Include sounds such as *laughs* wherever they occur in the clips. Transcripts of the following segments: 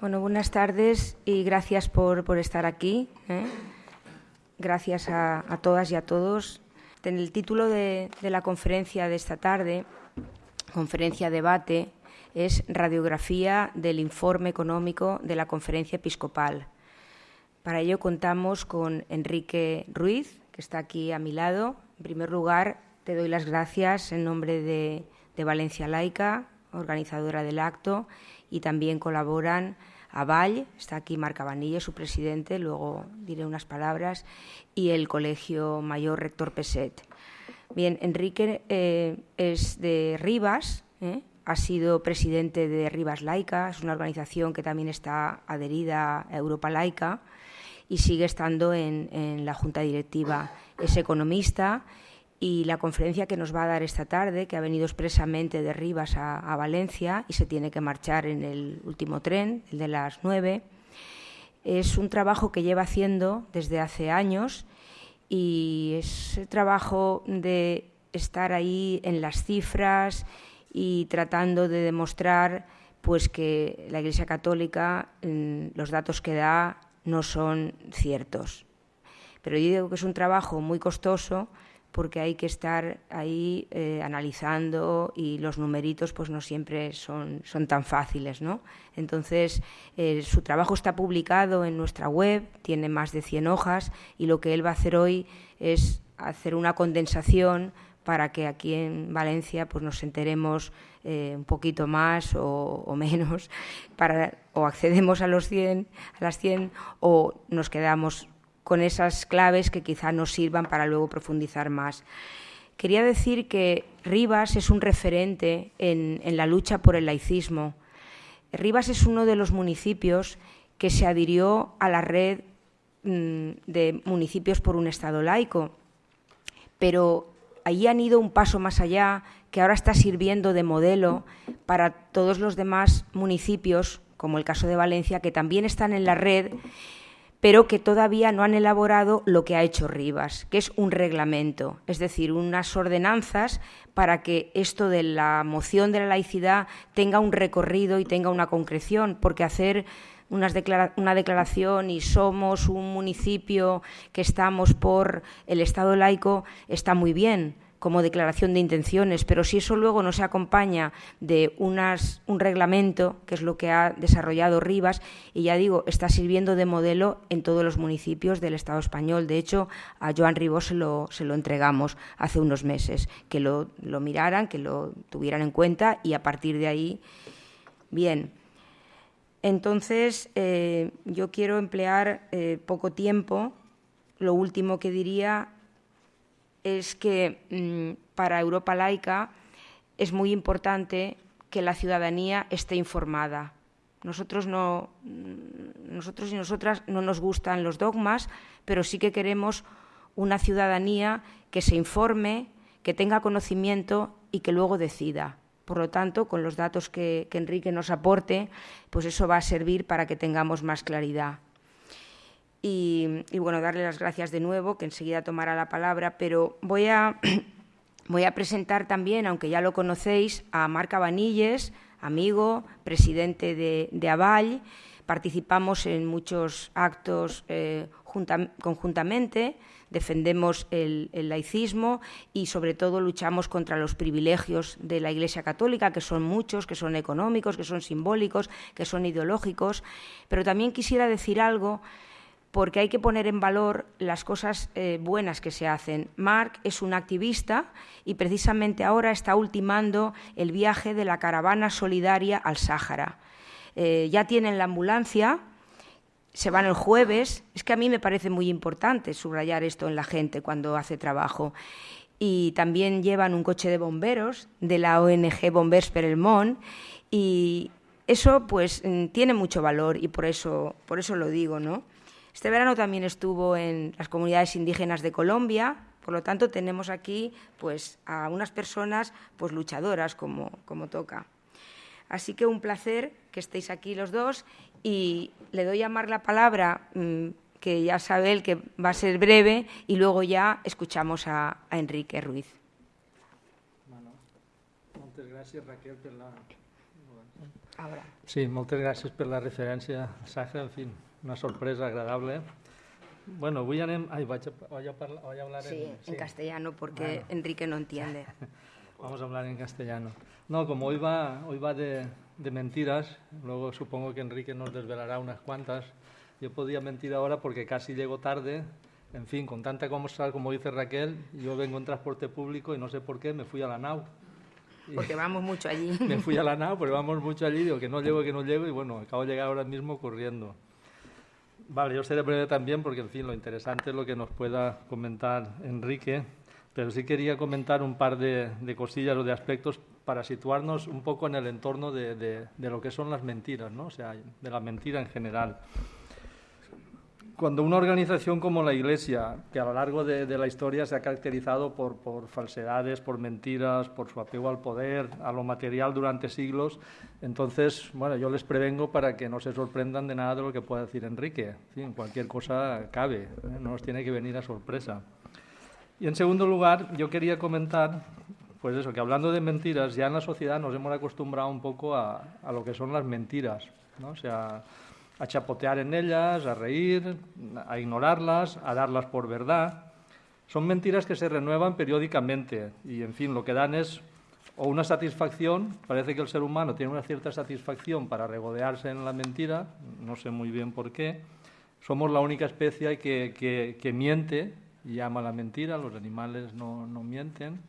Bueno, buenas tardes y gracias por, estar aquí. ¿eh? Gracias a, todas y a todos. En el título de, la conferencia de esta tarde, conferencia debate, es Radiografía del Informe Económico de la Conferencia Episcopal. Para ello contamos con Enrique Ruiz, que está aquí a mi lado. En primer lugar, te doy las gracias en nombre de, de Valencia Laica, organizadora del acto, y también colaboran Aval, está aquí Marca Vanilla, su presidente, luego diré unas palabras, y el Colegio Mayor Rector Peset. Bien, Enrique eh, es de Rivas, ¿eh? ha sido presidente de Rivas Laica, es una organización que también está adherida a Europa Laica y sigue estando en la junta directiva. Es economista y la conferencia que nos va a dar esta tarde, que ha venido expresamente de Rivas a, Valencia y se tiene que marchar en el último tren, el de las nueve, es un trabajo que lleva haciendo desde hace años y es trabajo de estar ahí en las cifras y tratando de demostrar pues que la Iglesia Católica mm, los datos que da no son ciertos. Pero yo digo que es un trabajo muy costoso porque hay que estar ahí eh, analizando y los numeritos pues no siempre son, son tan fáciles, ¿no? Entonces, eh, su trabajo está publicado en nuestra web, tiene más de 100 hojas y lo que él va a hacer hoy es hacer una condensación para que aquí en Valencia pues nos enteremos eh, un poquito más o, menos, para, o accedemos a, los 100, a las 100 o nos quedamos con esas claves que quizá nos sirvan para luego profundizar más. Quería decir que Rivas es un referente en, la lucha por el laicismo. Rivas es uno de los municipios que se adhirió a la red mm, de municipios por un Estado laico, pero allí han ido un paso más allá, que ahora está sirviendo de modelo para todos los demás municipios, como el caso de Valencia, que también están en la red pero que todavía no han elaborado lo que ha hecho Rivas, que es un reglamento, es decir, unas ordenanzas para que esto de la moción de la laicidad tenga un recorrido y tenga una concreción, porque hacer una declaración y somos un municipio que estamos por el Estado laico está muy bien, como declaración de intenciones, pero si eso luego no se acompaña de unas, un reglamento, que es lo que ha desarrollado Rivas, y ya digo, está sirviendo de modelo en todos los municipios del Estado español. De hecho, a Joan Ribó se lo, se lo entregamos hace unos meses, que lo, lo miraran, que lo tuvieran en cuenta y a partir de ahí, bien. Entonces, eh, yo quiero emplear eh, poco tiempo. Lo último que diría es que mm, para Europa laica es muy importante que la ciudadanía esté informada. Nosotros, no, mm, y nosotras no nos gustan los dogmas, pero sí que queremos una ciudadanía que se informe, que tenga conocimiento y que luego decida. Por lo tanto, con los datos que, que Enrique nos aporte, pues eso va a servir para que tengamos más claridad. Y, bueno, darle las gracias de nuevo, que enseguida tomará la palabra, pero voy a, *clears throat* voy a presentar también, aunque ya lo conocéis, a Marca Vanilles, amigo, presidente de, de Aval. Participamos en muchos actos eh, conjuntamente, defendemos el, el, laicismo y sobre todo luchamos contra los privilegios de la Iglesia Católica, que son muchos, que son económicos, que son simbólicos, que son ideológicos. Pero también quisiera decir algo porque hay que poner en valor las cosas eh, buenas que se hacen. Marc es un activista y precisamente ahora está ultimando el viaje de la caravana solidaria al Sáhara. Eh, ya tienen la ambulancia, se van el jueves. Es que a mí me parece muy importante subrayar esto en la gente cuando hace trabajo. Y también llevan un coche de bomberos de la ONG Bombers per el Món y eso pues mm, tiene mucho valor y por eso, por eso lo digo, ¿no? Este verano también estuvo en las comunidades indígenas de Colombia, por lo tanto tenemos aquí pues, a unas personas pues, luchadoras como, como toca. Así que un placer que estéis aquí los dos y le doy a Mar la palabra, mm, que ya sabe él que va a ser breve, y luego ya escuchamos a, Enrique Ruiz. Bueno, muchas gracias Raquel por la Ahora. Sí, moltes gràcies per la referència, Saja, en fi, una sorpresa agradable. Bueno, vaig a, vaig a, vaig a hablar sí, en... Sí, en castellano, porque bueno. Enrique no entiende. *laughs* Vamos a hablar en castellano. No, como hoy va, hoy va de, de mentiras, luego supongo que Enrique nos desvelará unas cuantas, yo podía mentir ahora porque casi llego tarde, en fin, con tanta cosa como dice Raquel, yo vengo en transporte público y no sé por qué me fui a la nau. Porque vamos mucho allí. *laughs* Me fui a la nau, *laughs* porque vamos mucho allí, digo que no llego, que no llego, y bueno, acabo de llegar ahora mismo corriendo. Vale, yo seré breve también, porque en fin, lo interesante es lo que nos pueda comentar Enrique, pero sí quería comentar un par de, de cosillas o de aspectos para situarnos un poco en el entorno de, de, de lo que son las mentiras, ¿no? o sea, de la mentira en general cuando una organización como la Iglesia, que a lo largo de, de la historia se ha caracterizado por, por, falsedades, por mentiras, por su apego al poder, a lo material durante siglos, entonces, bueno, yo les prevengo para que no se sorprendan de nada de lo que pueda decir Enrique. En cualquier cosa cabe, ¿eh? no nos tiene que venir a sorpresa. Y en segundo lugar, yo quería comentar, pues eso, que hablando de mentiras, ya en la sociedad nos hemos acostumbrado un poco a, a lo que son las mentiras, ¿no? O sea, a chapotear en ellas, a reír, a ignorarlas, a darlas por verdad. Son mentiras que se renuevan periódicamente y, en fin, lo que dan es o una satisfacción, parece que el ser humano tiene una cierta satisfacción para regodearse en la mentira, no sé muy bien por qué. Somos la única especie que, que, miente y llama la mentira, los animales no, no mienten.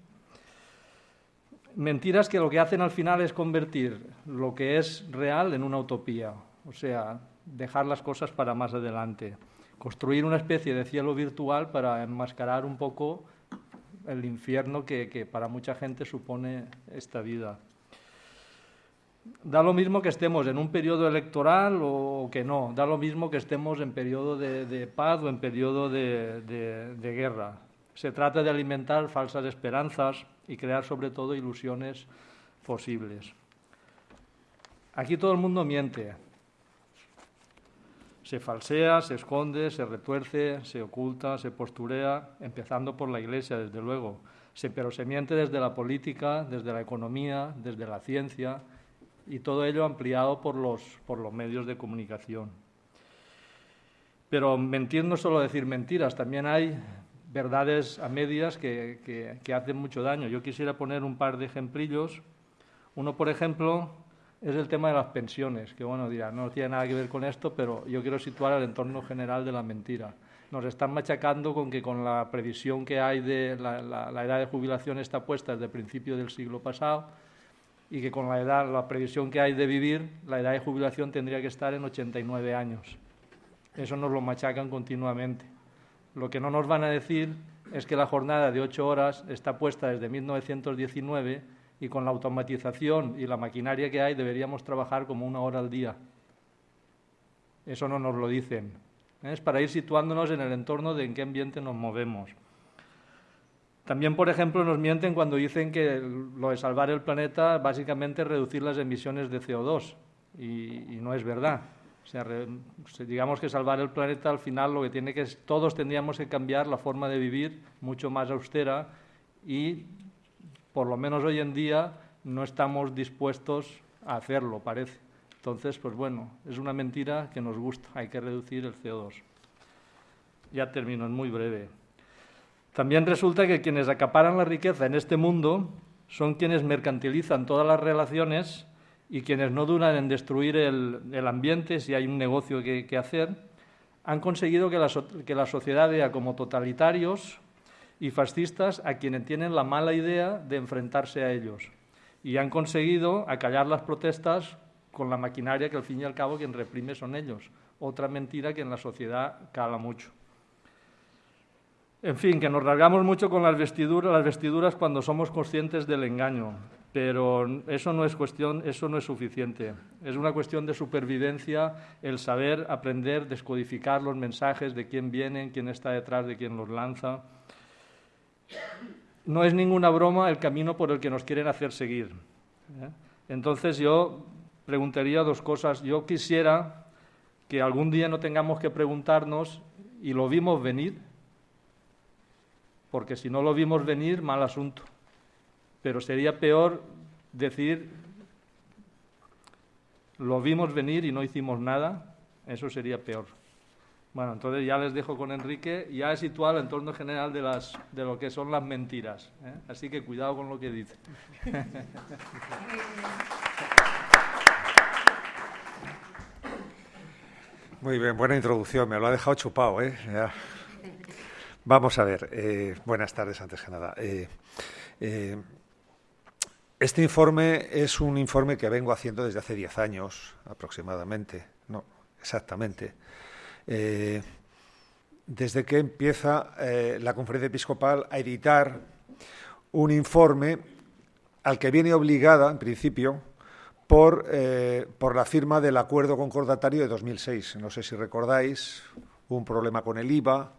Mentiras que lo que hacen al final es convertir lo que es real en una utopía, o sea, dejar las cosas para más adelante, construir una especie de cielo virtual para enmascarar un poco el infierno que, que, para mucha gente supone esta vida. Da lo mismo que estemos en un periodo electoral o que no, da lo mismo que estemos en periodo de, de paz o en periodo de, de, de guerra. Se trata de alimentar falsas esperanzas y crear sobre todo ilusiones posibles. Aquí todo el mundo miente, se falsea, se esconde, se retuerce, se oculta, se posturea, empezando por la Iglesia, desde luego, pero se miente desde la política, desde la economía, desde la ciencia, y todo ello ampliado por los, por los medios de comunicación. Pero mentir no es solo decir mentiras, también hay verdades a medias que, que, que hacen mucho daño. Yo quisiera poner un par de ejemplillos. Uno, por ejemplo, es el tema de las pensiones, que bueno, dirá, no tiene nada que ver con esto, pero yo quiero situar el entorno general de la mentira. Nos están machacando con que con la previsión que hay de la, edad de jubilación está puesta desde el principio del siglo pasado y que con la edad, la previsión que hay de vivir, la edad de jubilación tendría que estar en 89 años. Eso nos lo machacan continuamente. Lo que no nos van a decir es que la jornada de ocho horas está puesta desde 1919 y con la automatización y la maquinaria que hay deberíamos trabajar como una hora al día. Eso no nos lo dicen. Es para ir situándonos en el entorno de en qué ambiente nos movemos. También, por ejemplo, nos mienten cuando dicen que lo de salvar el planeta básicamente es reducir las emisiones de CO2 y, y no es verdad. O sea, re, digamos que salvar el planeta al final lo que tiene que es todos tendríamos que cambiar la forma de vivir mucho más austera y por lo menos hoy en día no estamos dispuestos a hacerlo, parece. Entonces, pues bueno, es una mentira que nos gusta, hay que reducir el CO2. Ya termino, es muy breve. También resulta que quienes acaparan la riqueza en este mundo son quienes mercantilizan todas las relaciones y quienes no duran en destruir el, ambiente si hay un negocio que, que hacer, han conseguido que la, que la sociedad vea como totalitarios y fascistas a quienes tienen la mala idea de enfrentarse a ellos. Y han conseguido acallar las protestas con la maquinaria que al fin y al cabo quien reprime son ellos. Otra mentira que en la sociedad cala mucho. En fin, que nos rasgamos mucho con las vestiduras, las vestiduras cuando somos conscientes del engaño, pero eso no es cuestión, eso no es suficiente. Es una cuestión de supervivencia el saber aprender, descodificar los mensajes de quién vienen, quién está detrás de quién los lanza. No es ninguna broma el camino por el que nos quieren hacer seguir. ¿eh? Entonces yo preguntaría dos cosas. Yo quisiera que algún día no tengamos que preguntarnos, ¿y lo vimos venir? Porque si no lo vimos venir, mal asunto. Pero sería peor decir, lo vimos venir y no hicimos nada, eso sería peor. Bueno, entonces ya les dejo con Enrique, ya he situado el entorno general de, las, de lo que son las mentiras, ¿eh? así que cuidado con lo que dice. *laughs* Muy bien, buena introducción, me lo ha dejado chupado. ¿eh? Vamos a ver, eh, buenas tardes antes que nada. Eh, este informe es un informe que vengo haciendo desde hace 10 años aproximadamente, no, exactamente. Desde que empieza la conferencia episcopal a editar un informe al que viene obligada, en principio, por, por, la firma del acuerdo concordatario de 2006. No sé si recordáis, hubo un problema con el IVA,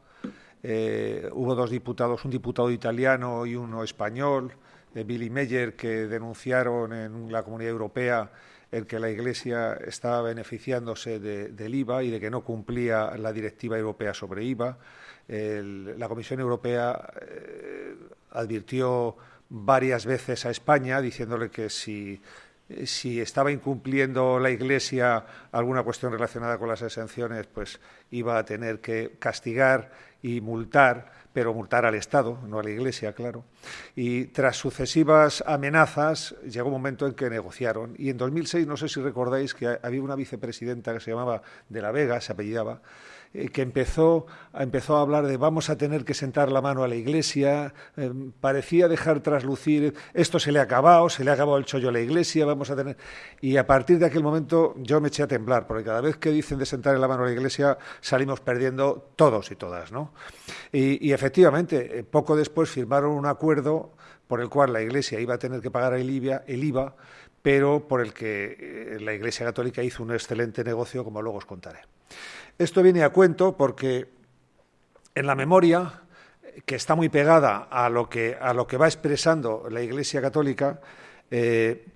eh, hubo dos diputados, un diputado italiano y uno español, eh, Billy Meyer, que denunciaron en la Comunidad Europea el que la Iglesia estaba beneficiándose del IVA y de que no cumplía la directiva europea sobre IVA. la Comisión Europea eh, advirtió varias veces a España diciéndole que si si estaba incumpliendo la Iglesia alguna cuestión relacionada con las exenciones, pues iba a tener que castigar y multar, pero multar al Estado, no a la Iglesia, claro. Y tras sucesivas amenazas, llegó un momento en que negociaron. Y en 2006, no sé si recordáis que había una vicepresidenta que se llamaba De la Vega, se apellidaba, eh, que empezó, empezó a hablar de vamos a tener que sentar la mano a la Iglesia, eh, parecía dejar traslucir esto se le ha acabado, se le ha acabado el chollo a la Iglesia, vamos a tener... Y a partir de aquel momento yo me eché a temblar, porque cada vez que dicen de sentar la mano a la Iglesia salimos perdiendo todos y todas, ¿no? Y, efectivamente, eh, poco después firmaron un acuerdo por el cual la Iglesia iba a tener que pagar el IVA, el IVA pero por el que la Iglesia Católica hizo un excelente negocio, como luego os contaré. Esto viene a cuento porque en la memoria, que está muy pegada a lo que, a lo que va expresando la Iglesia Católica, eh,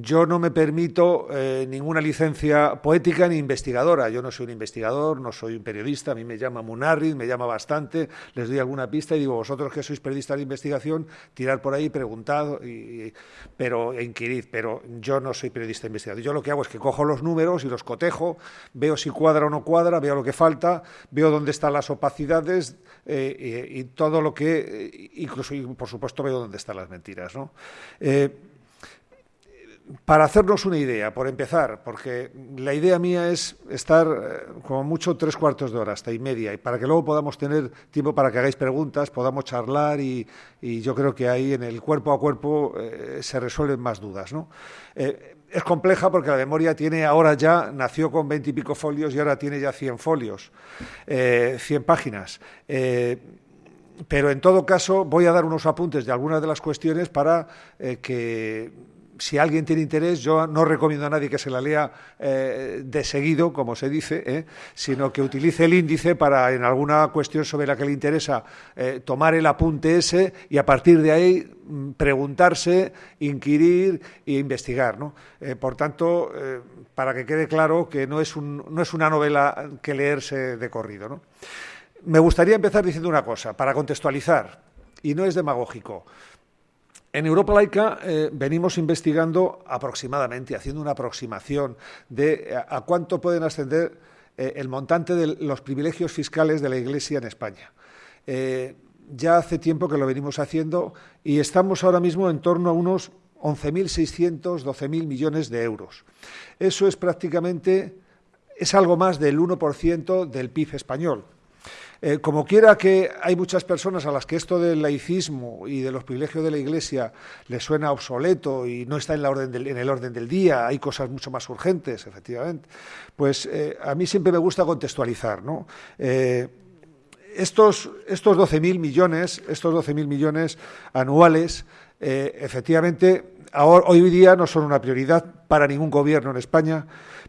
yo no me permito eh, ninguna licencia poética ni investigadora. Yo no soy un investigador, no soy un periodista. A mí me llama Munarri, me llama bastante. Les doy alguna pista y digo, vosotros que sois periodistas de investigación, tirar por ahí, preguntad, y, pero, e inquirid. Pero yo no soy periodista de investigación. Yo lo que hago es que cojo los números y los cotejo, veo si cuadra o no cuadra, veo lo que falta, veo dónde están las opacidades eh, y, todo lo que, incluso, por supuesto, veo dónde están las mentiras. ¿no? Eh, para hacernos una idea, por empezar, porque la idea mía es estar eh, como mucho tres cuartos de hora, hasta y media, y para que luego podamos tener tiempo para que hagáis preguntas, podamos charlar y, yo creo que ahí en el cuerpo a cuerpo eh, se resuelven más dudas. Eh, es compleja porque la memoria tiene ahora ya, nació con veintipico folios y ahora tiene ya cien folios, cien páginas pero en todo caso voy a dar unos apuntes de algunas de las cuestiones para que si alguien tiene interés, yo no recomiendo a nadie que se la lea eh, de seguido, como se dice, eh, sino que utilice el índice para, en alguna cuestión sobre la que le interesa, eh, tomar el apunte ese y a partir de ahí mm, preguntarse, inquirir e investigar. por tanto, para que quede claro que no no es una novela que leerse de corrido. Me gustaría empezar diciendo una cosa, para contextualizar, y no es demagógico. En Europa Laica eh, venimos investigando aproximadamente, haciendo una aproximación de eh, a, cuánto pueden ascender eh, el montante de los privilegios fiscales de la Iglesia en España. ya hace tiempo que lo venimos haciendo y estamos ahora mismo en torno a unos 11.600, 12.000 millones de euros. Eso es prácticamente, es algo más del 1% del PIB español. Eh, como quiera que hay muchas personas a las que esto del laicismo y de los privilegios de la Iglesia les suena obsoleto y no está en, el orden del día, hay cosas mucho más urgentes, efectivamente, pues eh, a mí siempre me gusta contextualizar. ¿no? Eh, estos, estos 12.000 millones, estos 12.000 millones anuales, efectivamente, hoy día no son una prioridad para ningún gobierno en España,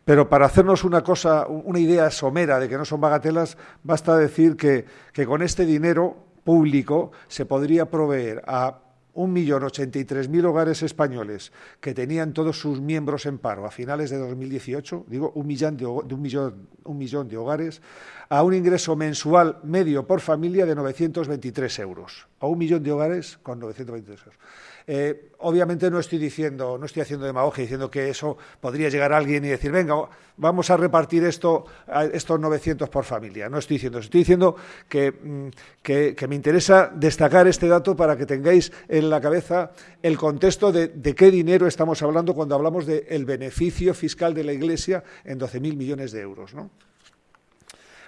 pero para hacernos una cosa, una idea somera de que no son bagatelas, basta decir que, con este dinero público se podría proveer a 1.083.000 hogares españoles que tenían todos sus miembros en paro a finales de 2018, digo un millón de, un millón, un millón de hogares, a un ingreso mensual medio por familia de 923 euros. A un millón de hogares con 923 euros. Eh, obviamente no estoy diciendo, no estoy haciendo demagogia diciendo que eso podría llegar a alguien y decir, venga, vamos a repartir esto, estos 900 por familia. No estoy diciendo eso. Estoy diciendo mm, que, me interesa destacar este dato para que tengáis en la cabeza el contexto de, qué dinero estamos hablando cuando hablamos del beneficio fiscal de la Iglesia en 12.000 millones de euros.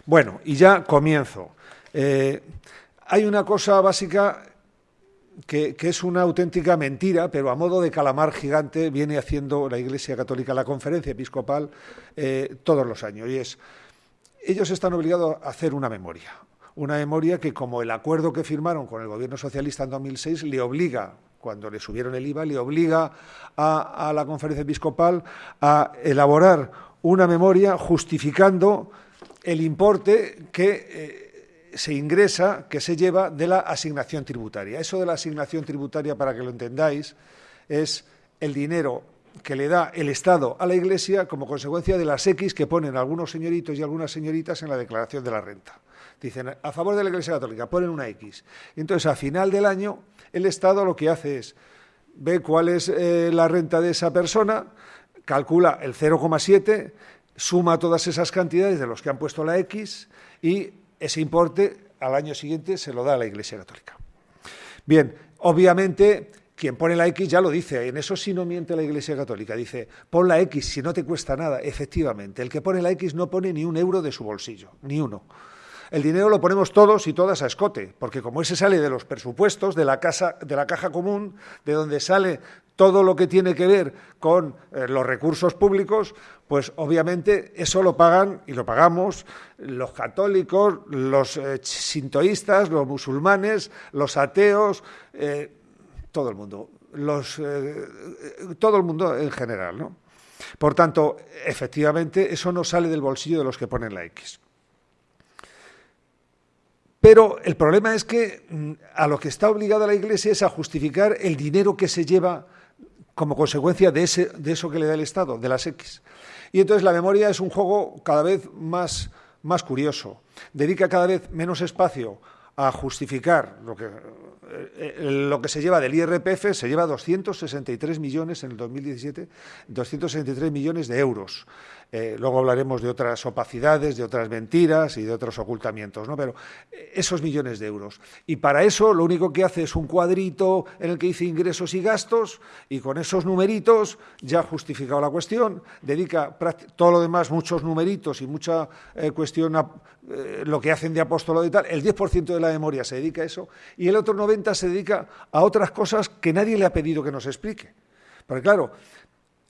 Bueno, y ya comienzo. Eh, hay una cosa básica que, es una auténtica mentira, pero a modo de calamar gigante viene haciendo la Iglesia Católica, la conferencia episcopal, eh, todos los años. Y es, ellos están obligados a hacer una memoria. Una memoria que, como el acuerdo que firmaron con el gobierno socialista en 2006, le obliga, cuando le subieron el IVA, le obliga a, la conferencia episcopal a elaborar una memoria justificando el importe que... Eh, se ingresa, que se lleva de la asignación tributaria. Eso de la asignación tributaria, para que lo entendáis, es el dinero que le da el Estado a la Iglesia como consecuencia de las X que ponen algunos señoritos y algunas señoritas en la declaración de la renta. Dicen, a favor de la Iglesia Católica, ponen una X. entonces, a final del año, el Estado lo que hace es, ve cuál es eh, la renta de esa persona, calcula el 0,7, suma todas esas cantidades de los que han puesto la X y ese importe al año siguiente se lo da a la Iglesia Católica. Bien, obviamente quien pone la X ya lo dice, en eso sí no miente la Iglesia Católica, dice, pon la X si no te cuesta nada, efectivamente, el que pone la X no pone ni un euro de su bolsillo, ni uno. El dinero lo ponemos todos y todas a escote, porque como ese sale de los presupuestos, de la, casa, de la caja común, de donde sale todo lo que tiene que ver con eh, los recursos públicos, pues obviamente eso lo pagan y lo pagamos los católicos, los eh, sintoístas, los musulmanes, los ateos, eh, todo el mundo, los, todo el mundo en general. ¿no? Por tanto, efectivamente, eso no sale del bolsillo de los que ponen la X. Pero el problema es que mm, a lo que está obligada la Iglesia es a justificar el dinero que se lleva como consecuencia de, ese, de eso que le da el Estado, de las X. Y entonces la memoria es un juego cada vez más, curioso. Dedica cada vez menos espacio a justificar lo que, eh, lo que se lleva del IRPF, se lleva 263 millones en el 2017, 263 millones de euros. Eh, luego hablaremos de otras opacidades, de otras mentiras y de otros ocultamientos, ¿no? Pero eh, esos millones de euros. Y para eso lo único que hace es un cuadrito en el que dice ingresos y gastos y con esos numeritos ya ha justificado la cuestión, dedica todo lo demás, muchos numeritos y mucha eh, cuestión a lo que hacen de apóstolo y tal, el 10% de la memoria se dedica a eso y el otro 90% se dedica a otras cosas que nadie le ha pedido que nos explique. Porque claro,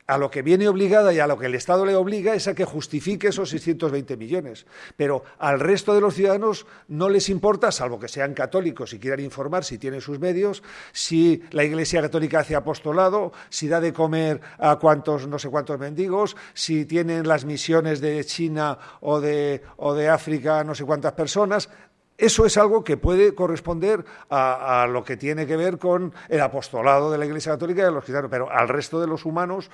a lo que viene obligada y a lo que el Estado le obliga es a que justifique esos 620 millones. Pero al resto de los ciudadanos no les importa, salvo que sean católicos y quieran informar si tienen sus medios, si la Iglesia Católica hace apostolado, si da de comer a cuantos, no sé cuántos mendigos, si tienen las misiones de China o de, o de África no sé cuántas personas. Eso es algo que puede corresponder a, lo que tiene que ver con el apostolado de la Iglesia Católica y de los cristianos, pero al resto de los humanos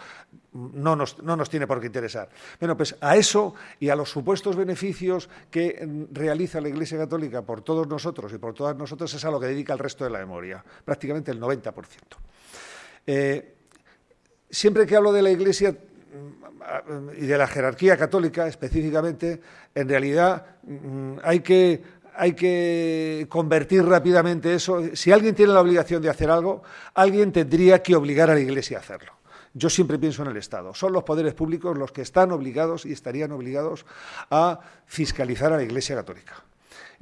no nos, no nos, tiene por qué interesar. Bueno, pues a eso y a los supuestos beneficios que realiza la Iglesia Católica por todos nosotros y por todas nosotras es a lo que dedica el resto de la memoria, prácticamente el 90%. Eh, siempre que hablo de la Iglesia mm, y de la jerarquía católica específicamente, en realidad mm, hay que hay que convertir rápidamente eso. Si alguien tiene la obligación de hacer algo, alguien tendría que obligar a la Iglesia a hacerlo. Yo siempre pienso en el Estado. Son los poderes públicos los que están obligados y estarían obligados a fiscalizar a la Iglesia Católica.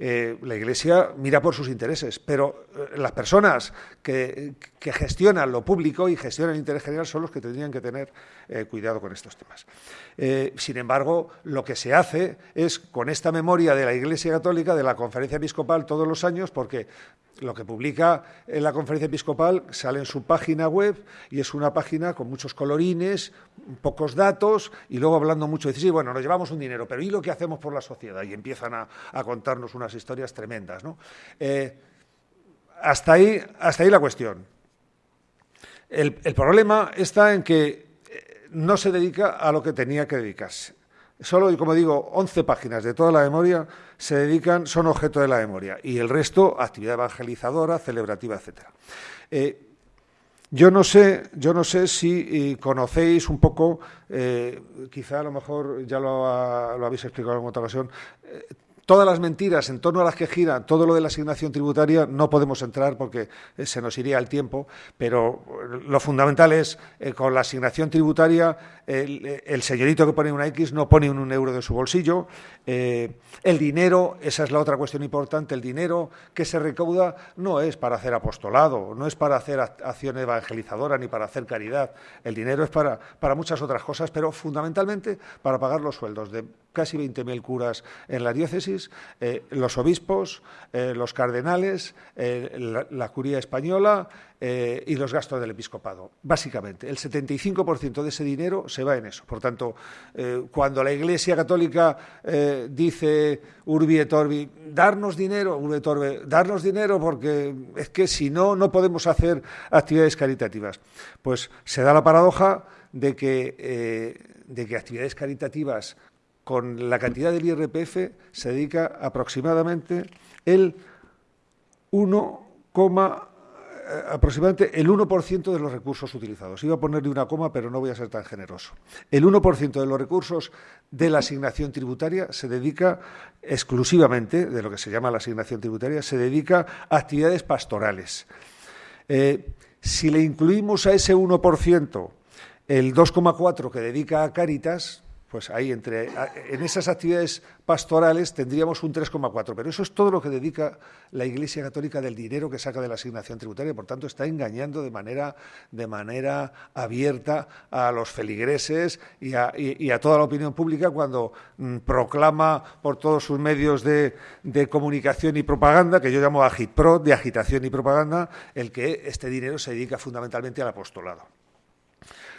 Eh, la Iglesia mira por sus intereses, pero eh, las personas que, gestionan lo público y gestionan el interés general son los que tendrían que tener eh, cuidado con estos temas. sin embargo, lo que se hace es, con esta memoria de la Iglesia Católica, de la Conferencia Episcopal todos los años, porque lo que publica en la conferencia episcopal sale en su página web y es una página con muchos colorines, pocos datos y luego hablando mucho, de sí, bueno, nos llevamos un dinero, pero ¿y lo que hacemos por la sociedad? Y empiezan a, contarnos unas historias tremendas. ¿no? Eh, hasta, ahí, hasta ahí la cuestión. el, problema está en que eh, no se dedica a lo que tenía que dedicarse. Solo, como digo, 11 páginas de toda la memoria se dedican, son objeto de la memoria, y el resto, actividad evangelizadora, celebrativa, etcétera. Eh, yo no sé, yo no sé si eh, conocéis un poco, eh, quizá a lo mejor ya lo, habéis explicado en otra ocasión, todas las mentiras en torno a las que gira todo lo de la asignación tributaria no podemos entrar porque eh, se nos iría el tiempo, pero lo fundamental es eh, con la asignación tributaria el, señorito que pone una X no pone un, euro de su bolsillo, eh, el dinero, esa es la otra cuestión importante, el dinero que se recauda no es para hacer apostolado, no es para hacer acción evangelizadora ni para hacer caridad, el dinero es para, para muchas otras cosas, pero fundamentalmente para pagar los sueldos de casi 20.000 curas en la diócesis, eh, los obispos, eh, los cardenales, eh, la, curía española y los gastos del episcopado. Básicamente, el 75% de ese dinero se va en eso. Por tanto, cuando la Iglesia Católica dice Urbi et Orbi, darnos dinero, Urbi et Orbi, darnos dinero porque es que si no, no podemos hacer actividades caritativas. Pues se da la paradoja de que, de que actividades caritativas con la cantidad del IRPF se dedica aproximadamente el 1, eh, aproximadamente el 1% de los recursos utilizados. Iba a ponerle una coma, pero no voy a ser tan generoso. El 1% de los recursos de la asignación tributaria se dedica exclusivamente, de lo que se llama la asignación tributaria, se dedica a actividades pastorales. Eh, si le incluimos a ese 1% el 2,4% que dedica a Cáritas, pues ahí entre en esas actividades pastorales tendríamos un 3,4, pero eso es todo lo que dedica la Iglesia Católica del dinero que saca de la asignación tributaria, por tanto está engañando de manera de manera abierta a los feligreses y a, toda la opinión pública cuando mm, proclama por todos sus medios de, de, comunicación y propaganda, que yo llamo agitpro, de agitación y propaganda, el que este dinero se dedica fundamentalmente al apostolado.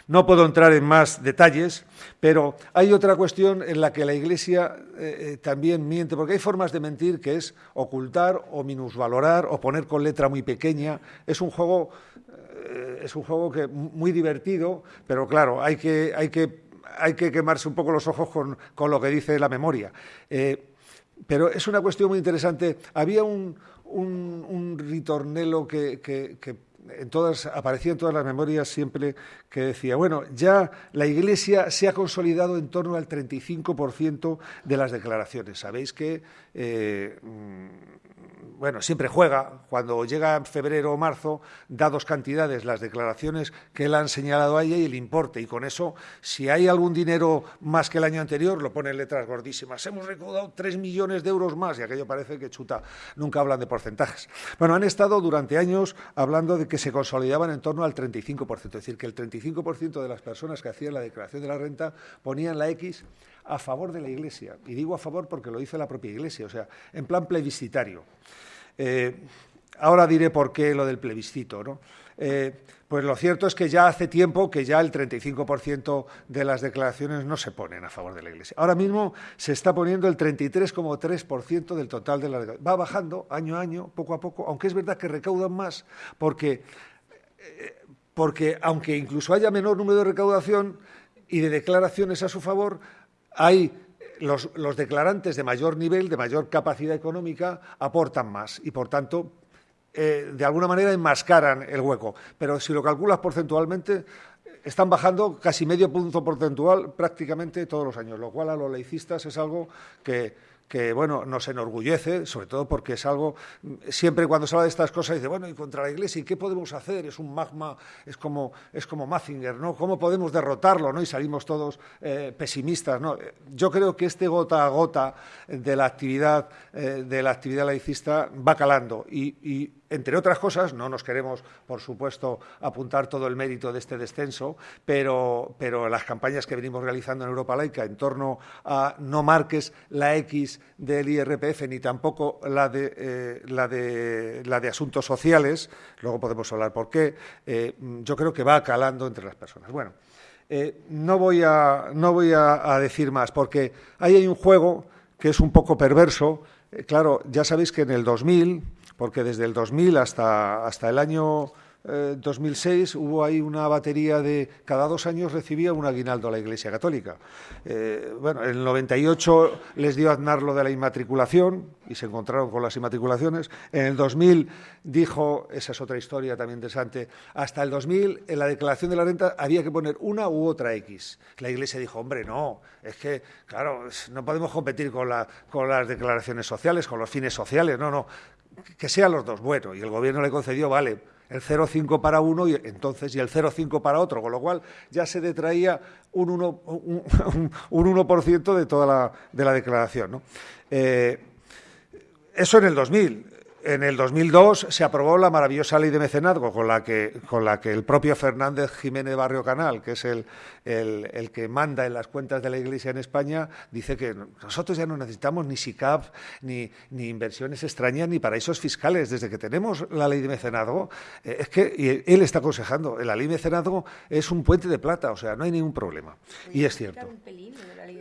No puedo entrar en más detalles, pero hay otra cuestión en la que la Iglesia eh, eh, también miente, porque hay formas de mentir que es ocultar o minusvalorar o poner con letra muy pequeña. Es un juego, eh, es un juego que muy divertido, pero claro, hay que, hay que, hay que quemarse un poco los ojos con, lo que dice la memoria. pero es una cuestión muy interesante. Había un, ritornelo que, que en todas, aparecía en todas las memorias siempre que decía, bueno, ya la Iglesia se ha consolidado en torno al 35% de las declaraciones. Sabéis que eh, bueno, siempre juega, cuando llega febrero o marzo, da dos cantidades, las declaraciones que él han señalado a ella y el importe, y con eso, si hay algún dinero más que el año anterior, lo pone en letras gordísimas. Hemos recaudado tres millones de euros más, y aquello parece que chuta, nunca hablan de porcentajes. Bueno, han estado durante años hablando de que se consolidaban en torno al 35%, es decir, que el 35% de las personas que hacían la declaración de la renta ponían la X a favor de la Iglesia. Y digo a favor porque lo dice la propia Iglesia, o sea, en plan plebiscitario. Eh, ahora diré por qué lo del plebiscito, ¿no? Eh, pues lo cierto es que ya hace tiempo que ya el 35% de las declaraciones no se ponen a favor de la Iglesia. Ahora mismo se está poniendo el 33,3% del total de la declaraciones. Va bajando año a año, poco a poco, aunque es verdad que recaudan más, porque, eh, porque aunque incluso haya menor número de recaudación y de declaraciones a su favor, hay los, declarantes de mayor nivel, de mayor capacidad económica, aportan más y, por tanto, eh, de alguna manera enmascaran el hueco. Pero si lo calculas porcentualmente, están bajando casi medio punto porcentual prácticamente todos los años, lo cual a los laicistas es algo que que bueno, nos enorgullece, sobre todo porque es algo, siempre cuando se habla de estas cosas dice, bueno, y contra la Iglesia, ¿y qué podemos hacer? Es un magma, es como, es como Mazinger, ¿no? ¿Cómo podemos derrotarlo? ¿no? Y salimos todos eh, pesimistas, ¿no? Yo creo que este gota a gota de la actividad, eh, de la actividad laicista va calando y entre otras cosas, no nos queremos, por supuesto, apuntar todo el mérito de este descenso, pero, pero las campañas que venimos realizando en Europa Laica en torno a no marques la X del IRPF ni tampoco la de, eh, la de, la de asuntos sociales, luego podemos hablar por qué, eh, yo creo que va calando entre las personas. Bueno, eh, no voy, a, no voy a, decir más, porque ahí hay un juego que es un poco perverso. claro, ya sabéis que en el 2000 porque desde el 2000 hasta, hasta el año 2006 hubo ahí una batería de cada dos años recibía un aguinaldo a la Iglesia Católica. bueno, en el 98 les dio Aznar lo de la inmatriculación y se encontraron con las inmatriculaciones. En el 2000 dijo, esa es otra historia también interesante, hasta el 2000 en la declaración de la renta había que poner una u otra X. La Iglesia dijo, hombre, no, es que, claro, no podemos competir con, la, con las declaraciones sociales, con los fines sociales, no, no, que sean los dos. Bueno, y el Gobierno le concedió, vale, el 0,5 para uno y entonces y el 0,5 para otro, con lo cual ya se detraía un 1%, un, *laughs* un de toda la, de la declaración. ¿no? Eh, eso en el 2000. En el 2002 se aprobó la maravillosa ley de mecenazgo con la que, con la que el propio Fernández Jiménez Barrio Canal, que es el, el, que manda en las cuentas de la Iglesia en España, dice que nosotros ya no necesitamos ni SICAP, ni, ni inversiones extrañas, ni paraísos fiscales. Desde que tenemos la ley de mecenazgo, eh, es que él está aconsejando, la ley de mecenazgo es un puente de plata, o sea, no hay ningún problema. Y es cierto.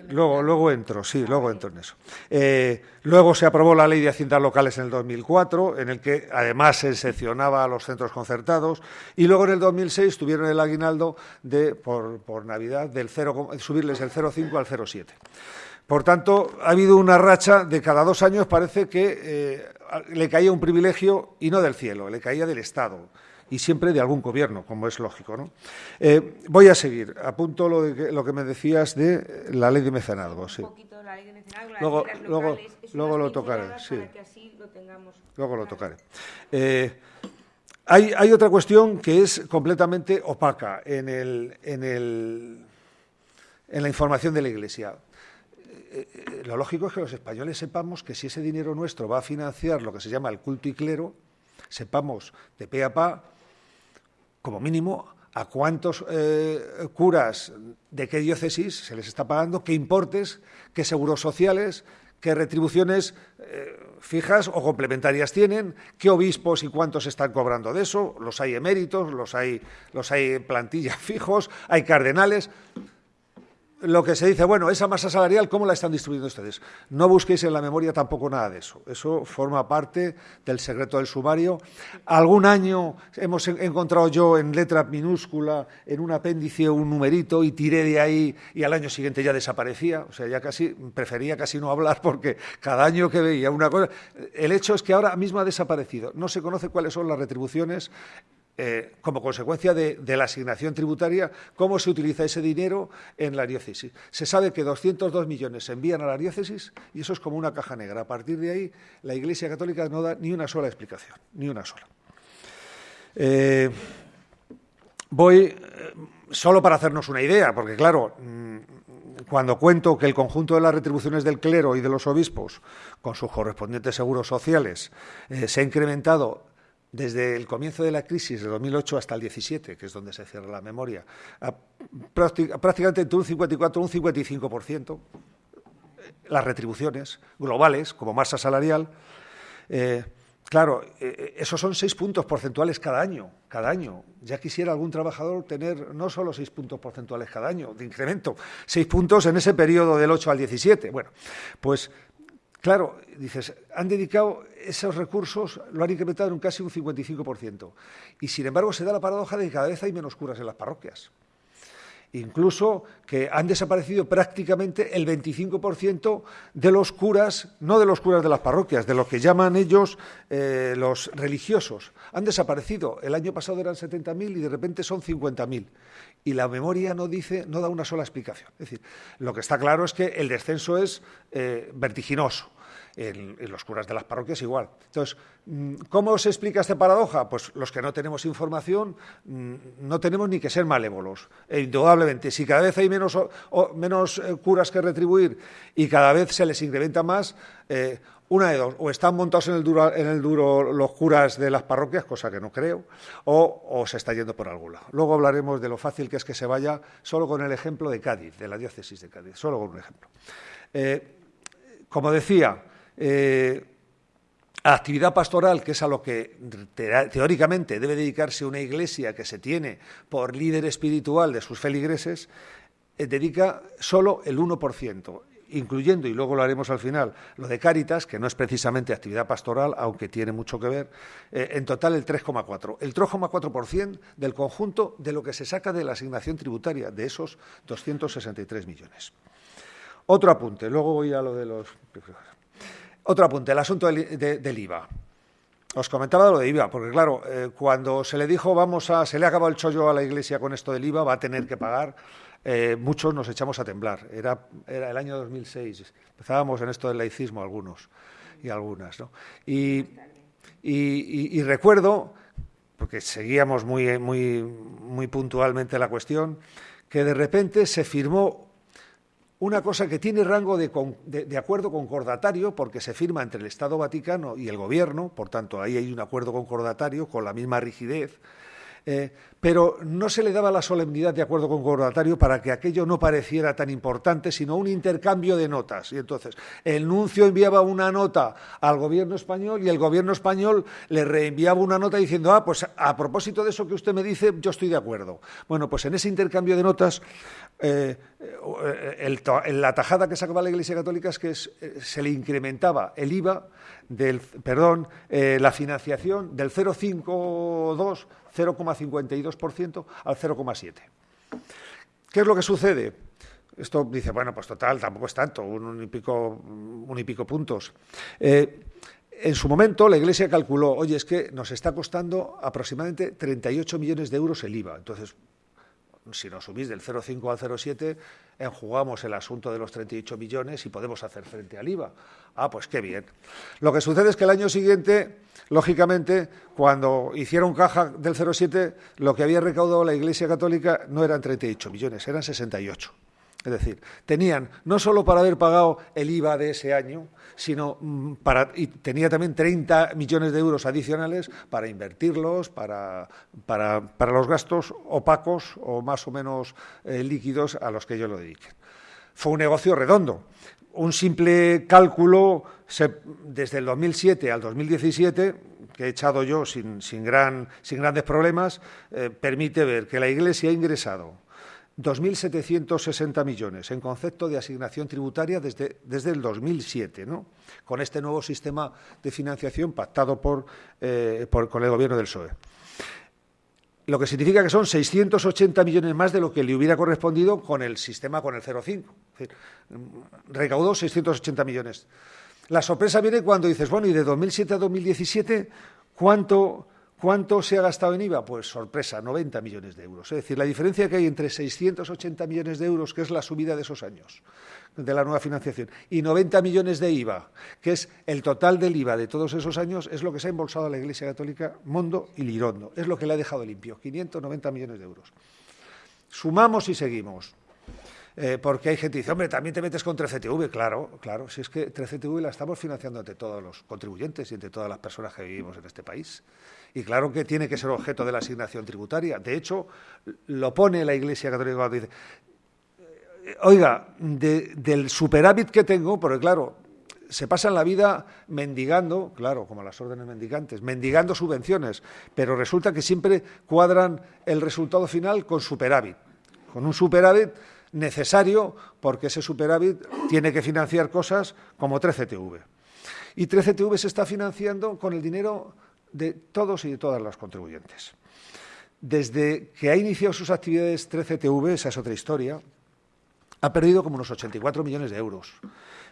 Luego, luego entro, sí, luego entro en eso. Eh, luego se aprobó la ley de haciendas locales en el 2004, en el que además se excepcionaba a los centros concertados, y luego en el 2006 tuvieron el aguinaldo de, por, por Navidad del 0, subirles el 0,5 al 0,7. Por tanto, ha habido una racha de cada dos años, parece que eh, le caía un privilegio y no del cielo, le caía del Estado y siempre de algún gobierno, como es lógico. ¿no? Eh, voy a seguir. Apunto lo, de que, lo que me decías de la ley de mecenazgo. Sí. luego luego, luego lo tocaré. Sí. luego lo tocaré. Eh, hay, hay, otra cuestión que es completamente opaca en, el, en, el, en la información de la Iglesia. Eh, lo lógico es que los españoles sepamos que si ese dinero nuestro va a financiar lo que se llama el culto y clero, sepamos de pe a pa como mínimo, a cuántos eh, curas de qué diócesis se les está pagando, qué importes, qué seguros sociales, qué retribuciones eh, fijas o complementarias tienen, qué obispos y cuántos están cobrando de eso, los hay eméritos, los hay, los hay plantillas *laughs* fijos, hay cardenales lo que se dice, bueno, esa masa salarial, ¿cómo la están distribuyendo ustedes? No busquéis en la memoria tampoco nada de eso. Eso forma parte del secreto del sumario. Algún año hemos encontrado yo en letra minúscula, en un apéndice, un numerito y tiré de ahí y al año siguiente ya desaparecía. O sea, ya casi, prefería casi no hablar porque cada año que veía una cosa... El hecho es que ahora mismo ha desaparecido. No se conoce cuáles son las retribuciones eh, como consecuencia de, la asignación tributaria, cómo se utiliza ese dinero en la diócesis. Se sabe que 202 millones se envían a la diócesis y eso es como una caja negra. A partir de ahí, la Iglesia Católica no da ni una sola explicación, ni una sola. Eh, voy eh, solo para hacernos una idea, porque claro, mm, cuando cuento que el conjunto de las retribuciones del clero y de los obispos, con sus correspondientes seguros sociales, se ha incrementado desde el comienzo de la crisis de 2008 hasta el 17, que es donde se cierra la memoria, prácticamente entre un 54 y un 55%, las retribuciones globales como masa salarial. Eh, claro, eh, esos son seis puntos porcentuales cada año, cada año. Ya quisiera algún trabajador tener no solo seis puntos porcentuales cada año de incremento, seis puntos en ese periodo del 8 al 17. Bueno, pues Claro, dices, han dedicado esos recursos, lo han incrementado en casi un 55%. Y sin embargo se da la paradoja de que cada vez hay menos curas en las parroquias. Incluso que han desaparecido prácticamente el 25% de los curas, no de los curas de las parroquias, de lo que llaman ellos eh, los religiosos. Han desaparecido. El año pasado eran 70.000 y de repente son 50.000 y la memoria no dice, no da una sola explicación. Es decir, lo que está claro es que el descenso es eh, vertiginoso. En, los curas de las parroquias igual. Entonces, mm, ¿cómo se explica esta paradoja? Pues los que no tenemos información mm, no tenemos ni que ser malévolos. E indudablemente, si cada vez hay menos, eh, curas que retribuir y cada vez se les incrementa más, eh, una de dos, o están montados en el, duro, en el duro los curas de las parroquias, cosa que no creo, o, se está yendo por algún lado. Luego hablaremos de lo fácil que es que se vaya solo con el ejemplo de Cádiz, de la diócesis de Cádiz, solo con un ejemplo. Eh, como decía, eh, actividad pastoral, que es a lo que teóricamente debe dedicarse una iglesia que se tiene por líder espiritual de sus feligreses, eh, dedica solo el 1%. Incluyendo, y luego lo haremos al final, lo de Cáritas, que no es precisamente actividad pastoral, aunque tiene mucho que ver, eh, en total el 3,4%. El 3,4% del conjunto de lo que se saca de la asignación tributaria, de esos 263 millones. Otro apunte, luego voy a lo de los... Otro apunte, el asunto del, IVA. Os comentaba lo de IVA, porque claro, eh, cuando se le dijo vamos a, se le ha acabado el chollo a la Iglesia con esto del IVA, va a tener que pagar eh, muchos nos echamos a temblar. Era, era, el año 2006. Empezábamos en esto del laicismo algunos y algunas. ¿no? Y, y, recuerdo, porque seguíamos muy, muy, muy puntualmente la cuestión, que de repente se firmó una cosa que tiene rango de, de, de, acuerdo concordatario porque se firma entre el Estado Vaticano y el Gobierno, por tanto ahí hay un acuerdo concordatario con la misma rigidez, eh, pero no se le daba la solemnidad de acuerdo concordatario para que aquello no pareciera tan importante, sino un intercambio de notas. Y entonces el nuncio enviaba una nota al gobierno español y el gobierno español le reenviaba una nota diciendo, ah, pues a propósito de eso que usted me dice, yo estoy de acuerdo. Bueno, pues en ese intercambio de notas, eh, la tajada que sacaba la Iglesia Católica es que eh, se le incrementaba el IVA del, perdón, la financiación del 0,52 0,52% al 0,7%. ¿Qué es lo que sucede? Esto dice, bueno, pues total, tampoco es tanto, un, y, pico, un y pico puntos. Eh, en su momento la Iglesia calculó, oye, es que nos está costando aproximadamente 38 millones de euros el IVA. Entonces, si nos subís del 0,5 al 0,7, enjugamos el asunto de los 38 millones y podemos hacer frente al IVA. Ah, pues qué bien. Lo que sucede es que el año siguiente, lógicamente, cuando hicieron caja del 0,7, lo que había recaudado la Iglesia Católica no eran 38 millones, eran 68. Es decir, tenían no solo para haber pagado el IVA de ese año, sino mm, para, y tenía también 30 millones de euros adicionales para invertirlos, para, para, los gastos opacos o más o menos eh, líquidos a los que ellos lo dediquen. Fue un negocio redondo. Un simple cálculo desde el 2007 al 2017, que he echado yo sin, sin, gran, sin grandes problemas, eh, permite ver que la Iglesia ha ingresado 2.760 millones en concepto de asignación tributaria desde, desde el 2007, ¿no? con este nuevo sistema de financiación pactado por, eh, por, con el Gobierno del PSOE. Lo que significa que son 680 millones más de lo que le hubiera correspondido con el sistema con el 0,5. Recaudó 680 millones. La sorpresa viene cuando dices, bueno, y de 2007 a 2017, ¿cuánto ¿Cuánto se ha gastado en IVA? Pues sorpresa, 90 millones de euros. Es decir, la diferencia que hay entre 680 millones de euros, que es la subida de esos años, de la nueva financiación, y 90 millones de IVA, que es el total del IVA de todos esos años, es lo que se ha embolsado a la Iglesia Católica Mondo y Lirondo. Es lo que le ha dejado limpio, 590 millones de euros. Sumamos y seguimos. Eh, porque hay gente que dice, hombre, también te metes con 13TV. Claro, claro, si es que 13TV la estamos financiando entre todos los contribuyentes y entre todas las personas que vivimos en este país. Y claro que tiene que ser objeto de la asignación tributaria. De hecho, lo pone la Iglesia Católica dice, oiga, del superávit que tengo, porque claro, se pasan la vida mendigando, claro, como las órdenes mendigantes, mendigando subvenciones, pero resulta que siempre cuadran el resultado final con superávit, con un superávit necesario porque ese superávit tiene que financiar cosas como 13TV. Y 13TV se está financiando con el dinero de todos y de todas los contribuyentes. Desde que ha iniciado sus actividades 13TV, esa es otra historia, ha perdido como unos 84 millones de euros.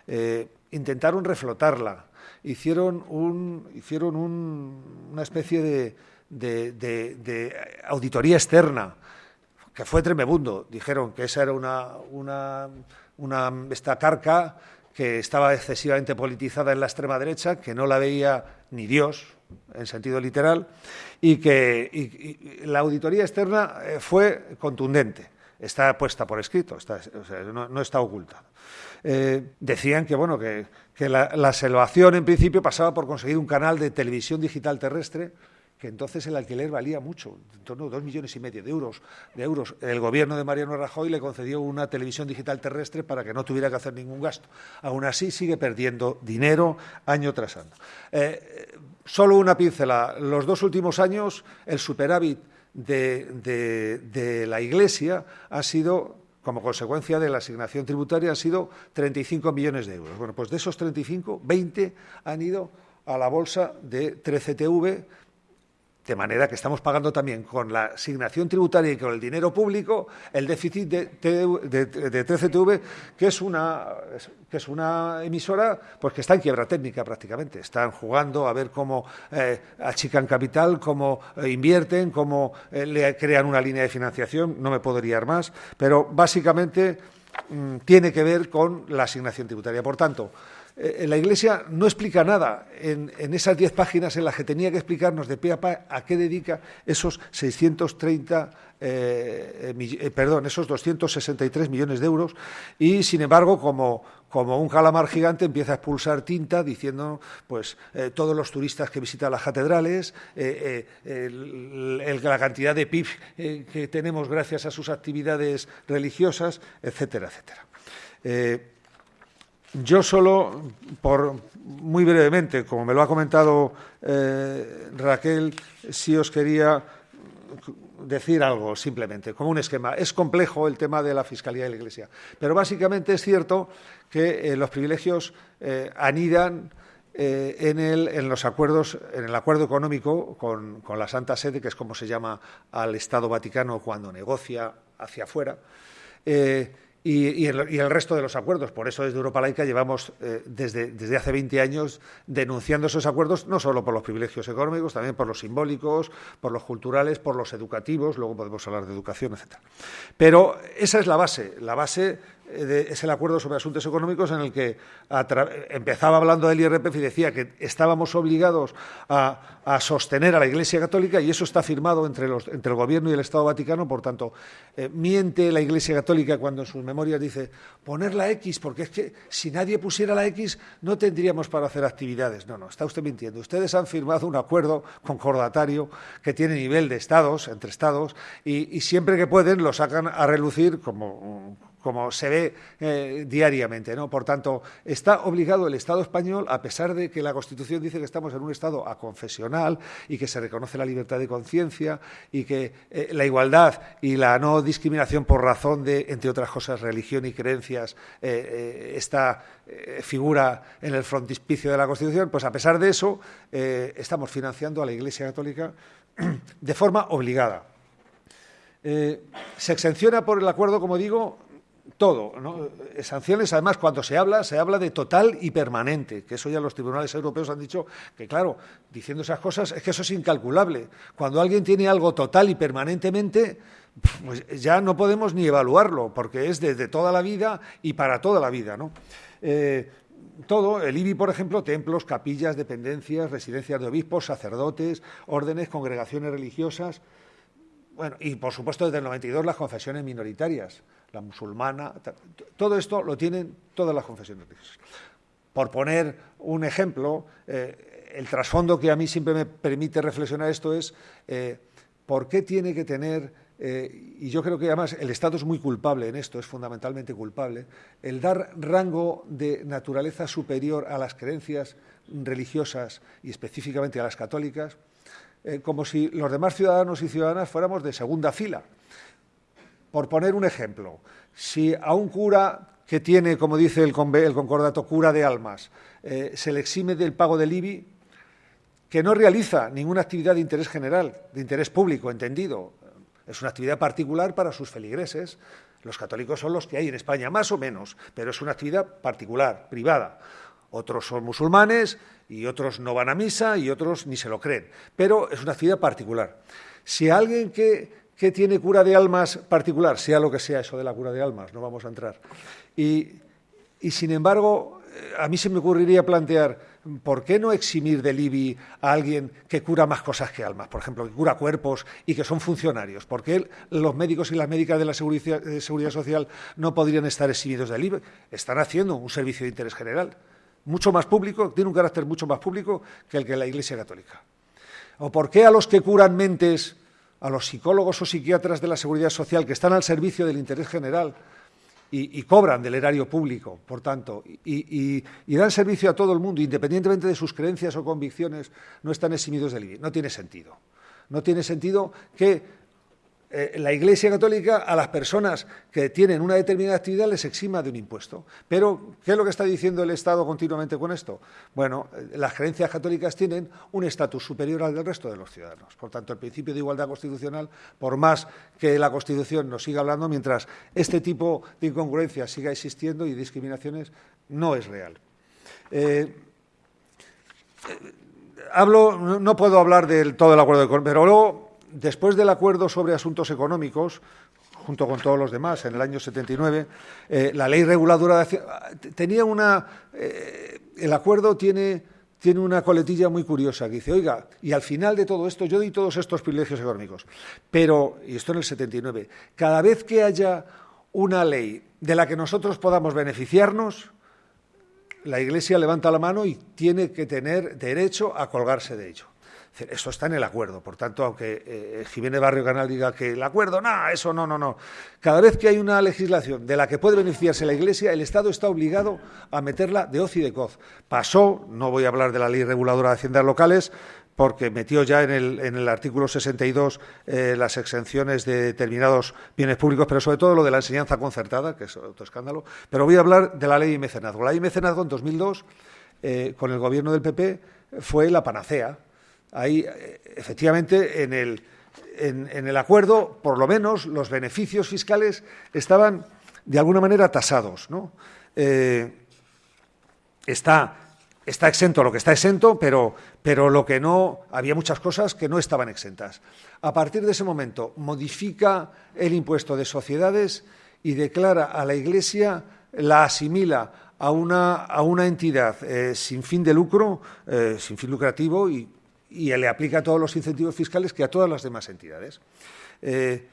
Eh, intentaron reflotarla, hicieron, un, hicieron una especie de, auditoría externa, que fue tremebundo. Dijeron que esa era una, esta carca que estaba excesivamente politizada en la extrema derecha, que no la veía ni Dios, en sentido literal, y que la auditoría externa eh, fue contundente. Está puesta por escrito, no, está oculta. Eh, decían que, bueno, que, la, la salvación en principio pasaba por conseguir un canal de televisión digital terrestre que entonces el alquiler valía mucho, en torno a dos millones y medio de euros, de euros. El gobierno de Mariano Rajoy le concedió una televisión digital terrestre para que no tuviera que hacer ningún gasto. Aún así sigue perdiendo dinero año tras año. Eh, solo una pincela. Los dos últimos años el superávit de, la Iglesia ha sido como consecuencia de la asignación tributaria han sido 35 millones de euros. Bueno, pues de esos 35, 20 han ido a la bolsa de 13TV, de manera que estamos pagando también con la asignación tributaria y con el dinero público el déficit de, de, 13TV, que es, una, que es una emisora pues, que está en quiebra técnica prácticamente. Están jugando a ver cómo eh, achican capital, cómo eh, invierten, cómo eh, le crean una línea de financiación. No me puedo liar más, pero básicamente mm, tiene que ver con la asignación tributaria. Por tanto, eh, la Iglesia no explica nada en, esas diez páginas en las que tenía que explicarnos de pie a pa a qué dedica esos 630, eh, eh, perdón, esos 263 millones de euros y, sin embargo, como, como un calamar gigante empieza a expulsar tinta diciendo pues todos los turistas que visitan las catedrales, la cantidad de PIB que tenemos gracias a sus actividades religiosas, etcétera, etcétera. Yo solo, por muy brevemente, como me lo ha comentado eh, Raquel, sí os quería decir algo simplemente, como un esquema. Es complejo el tema de la Fiscalía de la Iglesia, pero básicamente es cierto que eh, los privilegios eh, anidan en, el, en, los acuerdos, en el acuerdo económico con, con, la Santa Sede, que es como se llama al Estado Vaticano cuando negocia hacia afuera y, el, resto de los acuerdos. Por eso desde Europa Laica llevamos eh, desde, desde, hace 20 años denunciando esos acuerdos, no solo por los privilegios económicos, también por los simbólicos, por los culturales, por los educativos, luego podemos hablar de educación, etc. Pero esa es la base, la base es el acuerdo sobre asuntos económicos en el que empezaba hablando del IRPF y decía que estábamos obligados a, sostener a la Iglesia Católica y eso está firmado entre, los, entre el Gobierno y el Estado Vaticano. Por tanto, eh, miente la Iglesia Católica cuando en sus memorias dice poner la X, porque es que si nadie pusiera la X no tendríamos para hacer actividades. No, no, está usted mintiendo. Ustedes han firmado un acuerdo concordatario que tiene nivel de Estados, entre Estados, y siempre que pueden lo sacan a relucir como como se ve eh, diariamente. ¿no? Por tanto, está obligado el Estado español, a pesar de que la Constitución dice que estamos en un Estado aconfesional y que se reconoce la libertad de conciencia y que eh, la igualdad y la no discriminación por razón de, entre otras cosas, religión y creencias, eh, esta figura en el frontispicio de la Constitución, pues a pesar de eso, estamos financiando a la Iglesia Católica de forma obligada. se exenciona por el acuerdo, como digo, todo. ¿no? Eh, sanciones, además, cuando se habla, se habla de total y permanente, que eso ya los tribunales europeos han dicho que, claro, diciendo esas cosas, es que eso es incalculable. Cuando alguien tiene algo total y permanentemente, pues ya no podemos ni evaluarlo, porque es desde toda la vida y para toda la vida. Eh, todo, el IBI, por ejemplo, templos, capillas, dependencias, residencias de obispos, sacerdotes, órdenes, congregaciones religiosas, bueno, y por supuesto desde el 92 las confesiones minoritarias, la musulmana, todo esto lo tienen todas las confesiones religiosas. Por poner un ejemplo, eh, el trasfondo que a mí siempre me permite reflexionar esto es eh, por qué tiene que tener, eh, y yo creo que además el Estado es muy culpable en esto, es fundamentalmente culpable, el dar rango de naturaleza superior a las creencias religiosas y específicamente a las católicas, como si los demás ciudadanos y ciudadanas fuéramos de segunda fila. Por poner un ejemplo, si a un cura que tiene, como dice el, concordato, cura de almas, eh, se le exime del pago del IBI, que no realiza ninguna actividad de interés general, de interés público, entendido, es una actividad particular para sus feligreses. Los católicos son los que hay en España, más o menos, pero es una actividad particular, privada. Otros son musulmanes y otros no van a misa y otros ni se lo creen, pero es una actividad particular. Si alguien que que tiene cura de almas particular, sea lo que sea eso de la cura de almas, no vamos a entrar. Y, sin embargo, eh, a mí se me ocurriría plantear, ¿por qué no eximir del IBI a alguien que cura más cosas que almas? Por ejemplo, que cura cuerpos y que son funcionarios. ¿Por qué los médicos y las médicas de la seguridad, social no podrían estar eximidos del IBI? Están haciendo un servicio de interés general, mucho más público, tiene un carácter mucho más público que el que la Iglesia Católica. ¿O por qué a los que curan mentes a los psicólogos o psiquiatras de la seguridad social que están al servicio del interés general y, cobran del erario público, por tanto, y, dan servicio a todo el mundo, independientemente de sus creencias o convicciones, no están eximidos del IBI. No tiene sentido. No tiene sentido que eh, la Iglesia Católica a las personas que tienen una determinada actividad les exima de un impuesto. Pero, ¿qué es lo que está diciendo el Estado continuamente con esto? Bueno, eh, las creencias católicas tienen un estatus superior al del resto de los ciudadanos. Por tanto, el principio de igualdad constitucional, por más que la Constitución nos siga hablando, mientras este tipo de incongruencias siga existiendo y discriminaciones, no es real. Eh, hablo, no puedo hablar del todo el acuerdo de pero luego después del acuerdo sobre asuntos económicos, junto con todos los demás, en el año 79, eh, la ley reguladora de tenía una. Eh, el acuerdo tiene, tiene una coletilla muy curiosa que dice: oiga, y al final de todo esto, yo di todos estos privilegios económicos, pero, y esto en el 79, cada vez que haya una ley de la que nosotros podamos beneficiarnos, la Iglesia levanta la mano y tiene que tener derecho a colgarse de ello. Eso está en el acuerdo. Por tanto, aunque eh, Jiménez Barrio Canal diga que el acuerdo, no, eso no, no, no. Cada vez que hay una legislación de la que puede beneficiarse la Iglesia, el Estado está obligado a meterla de hoz y de coz. Pasó, no voy a hablar de la ley reguladora de haciendas locales, porque metió ya en el, en el artículo 62 eh, las exenciones de determinados bienes públicos, pero sobre todo lo de la enseñanza concertada, que es otro escándalo. Pero voy a hablar de la ley de mecenazgo. La ley de mecenazgo en 2002, eh, con el gobierno del PP, fue la panacea Ahí, eh, efectivamente, en el, en, el acuerdo, por lo menos, los beneficios fiscales estaban, de alguna manera, tasados. ¿no? Eh, está, está exento lo que está exento, pero, pero lo que no, había muchas cosas que no estaban exentas. A partir de ese momento, modifica el impuesto de sociedades y declara a la Iglesia, la asimila a una, a una entidad eh, sin fin de lucro, sin fin lucrativo y y le aplica todos los incentivos fiscales que a todas las demás entidades. Eh,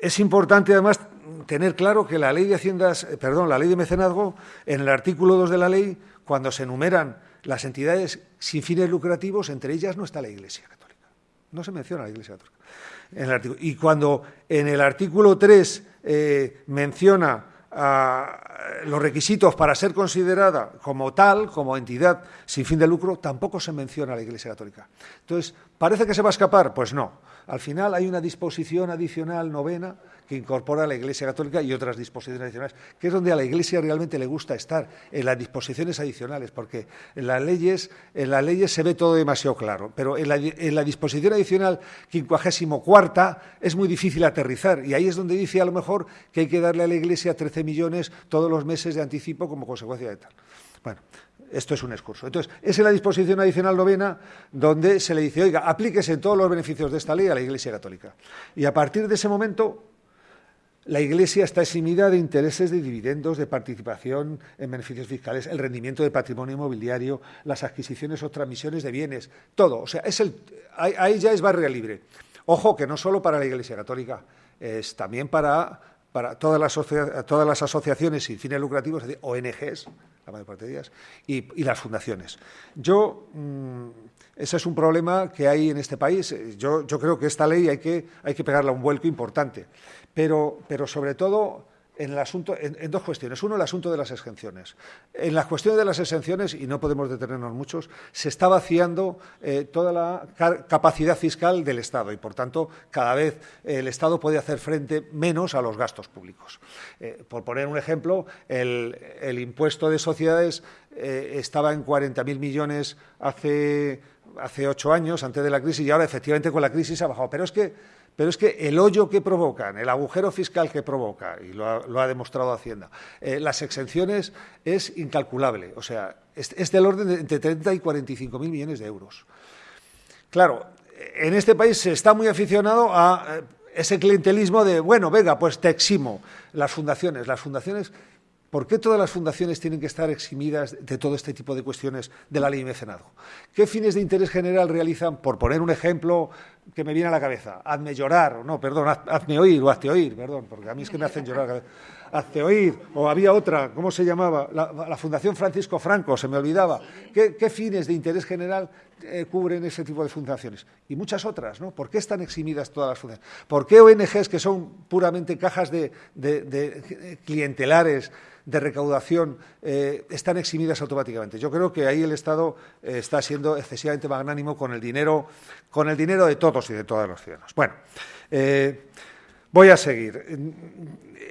es importante además tener claro que la ley de haciendas, eh, perdón, la ley de mecenazgo, en el artículo 2 de la ley, cuando se enumeran las entidades sin fines lucrativos, entre ellas no está la Iglesia Católica. No se menciona la Iglesia Católica. y cuando en el artículo 3 eh, menciona los requisitos para ser considerada como tal, como entidad sin fin de lucro, tampoco se menciona la Iglesia Católica. Entonces, ¿parece que se va a escapar? Pues no. Al final hay una disposición adicional novena que incorpora la Iglesia Católica y otras disposiciones adicionales, que es donde a la Iglesia realmente le gusta estar, en las disposiciones adicionales, porque en las leyes, en las leyes se ve todo demasiado claro, pero en la, disposición adicional quincuagésimo cuarta es muy difícil aterrizar, y ahí es donde dice a lo mejor que hay que darle a la Iglesia 13 millones todos los meses de anticipo como consecuencia de tal. Bueno, esto es un excurso. Entonces, es en la disposición adicional novena donde se le dice, oiga, aplíquese todos los beneficios de esta ley a la Iglesia Católica. Y a partir de ese momento, la Iglesia está eximida de intereses de dividendos, de participación en beneficios fiscales, el rendimiento de patrimonio inmobiliario, las adquisiciones o transmisiones de bienes, todo. O sea, es el, ahí ya es barrio libre. Ojo que no solo para la Iglesia Católica, es también para, para todas, las, todas las asociaciones sin fines lucrativos, es ONGs, la mayor parte de ellas, y, las fundaciones. Yo, mm, ese es un problema que hay en este país. Yo, yo creo que esta ley hay que, hay que pegarle un vuelco importante pero, pero sobre todo en, el asunto, en, dos cuestiones. Uno, el asunto de las exenciones. En la cuestión de las exenciones, y no podemos detenernos muchos, se está vaciando eh, toda la capacidad fiscal del Estado y, por tanto, cada vez el Estado puede hacer frente menos a los gastos públicos. Eh, por poner un ejemplo, el, impuesto de sociedades eh, estaba en 40.000 millones hace, hace ocho años, antes de la crisis, y ahora efectivamente con la crisis ha bajado. Pero es que pero es que el hoyo que provocan, el agujero fiscal que provoca, y lo ha, demostrado Hacienda, eh, las exenciones es incalculable. O sea, es, del orden de entre 30 y 45 mil millones de euros. Claro, en este país se está muy aficionado a eh, ese clientelismo de, bueno, venga, pues te eximo. Las fundaciones, las fundaciones ¿Por qué todas las fundaciones tienen que estar eximidas de todo este tipo de cuestiones de la ley de mecenazgo? ¿Qué fines de interés general realizan? Por poner un ejemplo que me viene a la cabeza, hazme llorar, no, perdón, hazme oír o hazte oír, perdón, porque a mí es que me hacen llorar. Hazte oír, o había otra, ¿cómo se llamaba? La, Fundación Francisco Franco, se me olvidaba. ¿Qué, fines de interés general eh, cubren ese tipo de fundaciones? Y muchas otras, ¿no? ¿Por qué están eximidas todas las fundaciones? ¿Por qué ONGs que son puramente cajas de clientelares? De recaudación eh, están eximidas automáticamente. Yo creo que ahí el Estado eh, está siendo excesivamente magnánimo con el dinero, con el dinero de todos. y de todos los ciudadanos. Bueno, eh, voy a seguir.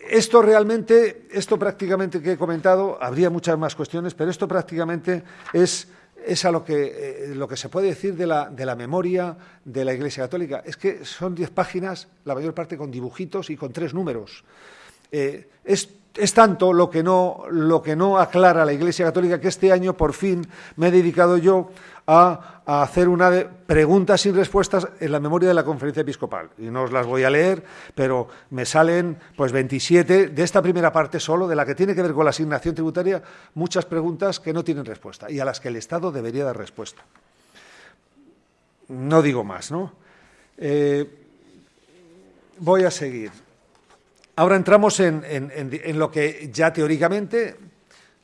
Esto realmente, esto prácticamente que he comentado, habría muchas más cuestiones, pero esto prácticamente es es a lo que, lo que se puede decir de la, de la, memoria de la Iglesia Católica. Es que son diez páginas, la mayor parte con dibujitos y con tres números. Es, es, tanto lo que, no, lo que no aclara la Iglesia Católica que este año por fin me he dedicado yo a, hacer una de preguntas sin respuestas en la memoria de la conferencia episcopal. Y no os las voy a leer, pero me salen pues 27 de esta primera parte solo, de la que tiene que ver con la asignación tributaria, muchas preguntas que no tienen respuesta y a las que el Estado debería dar respuesta. No digo más, ¿no? Eh, voy a seguir. Ahora entramos en, en lo que ya teóricamente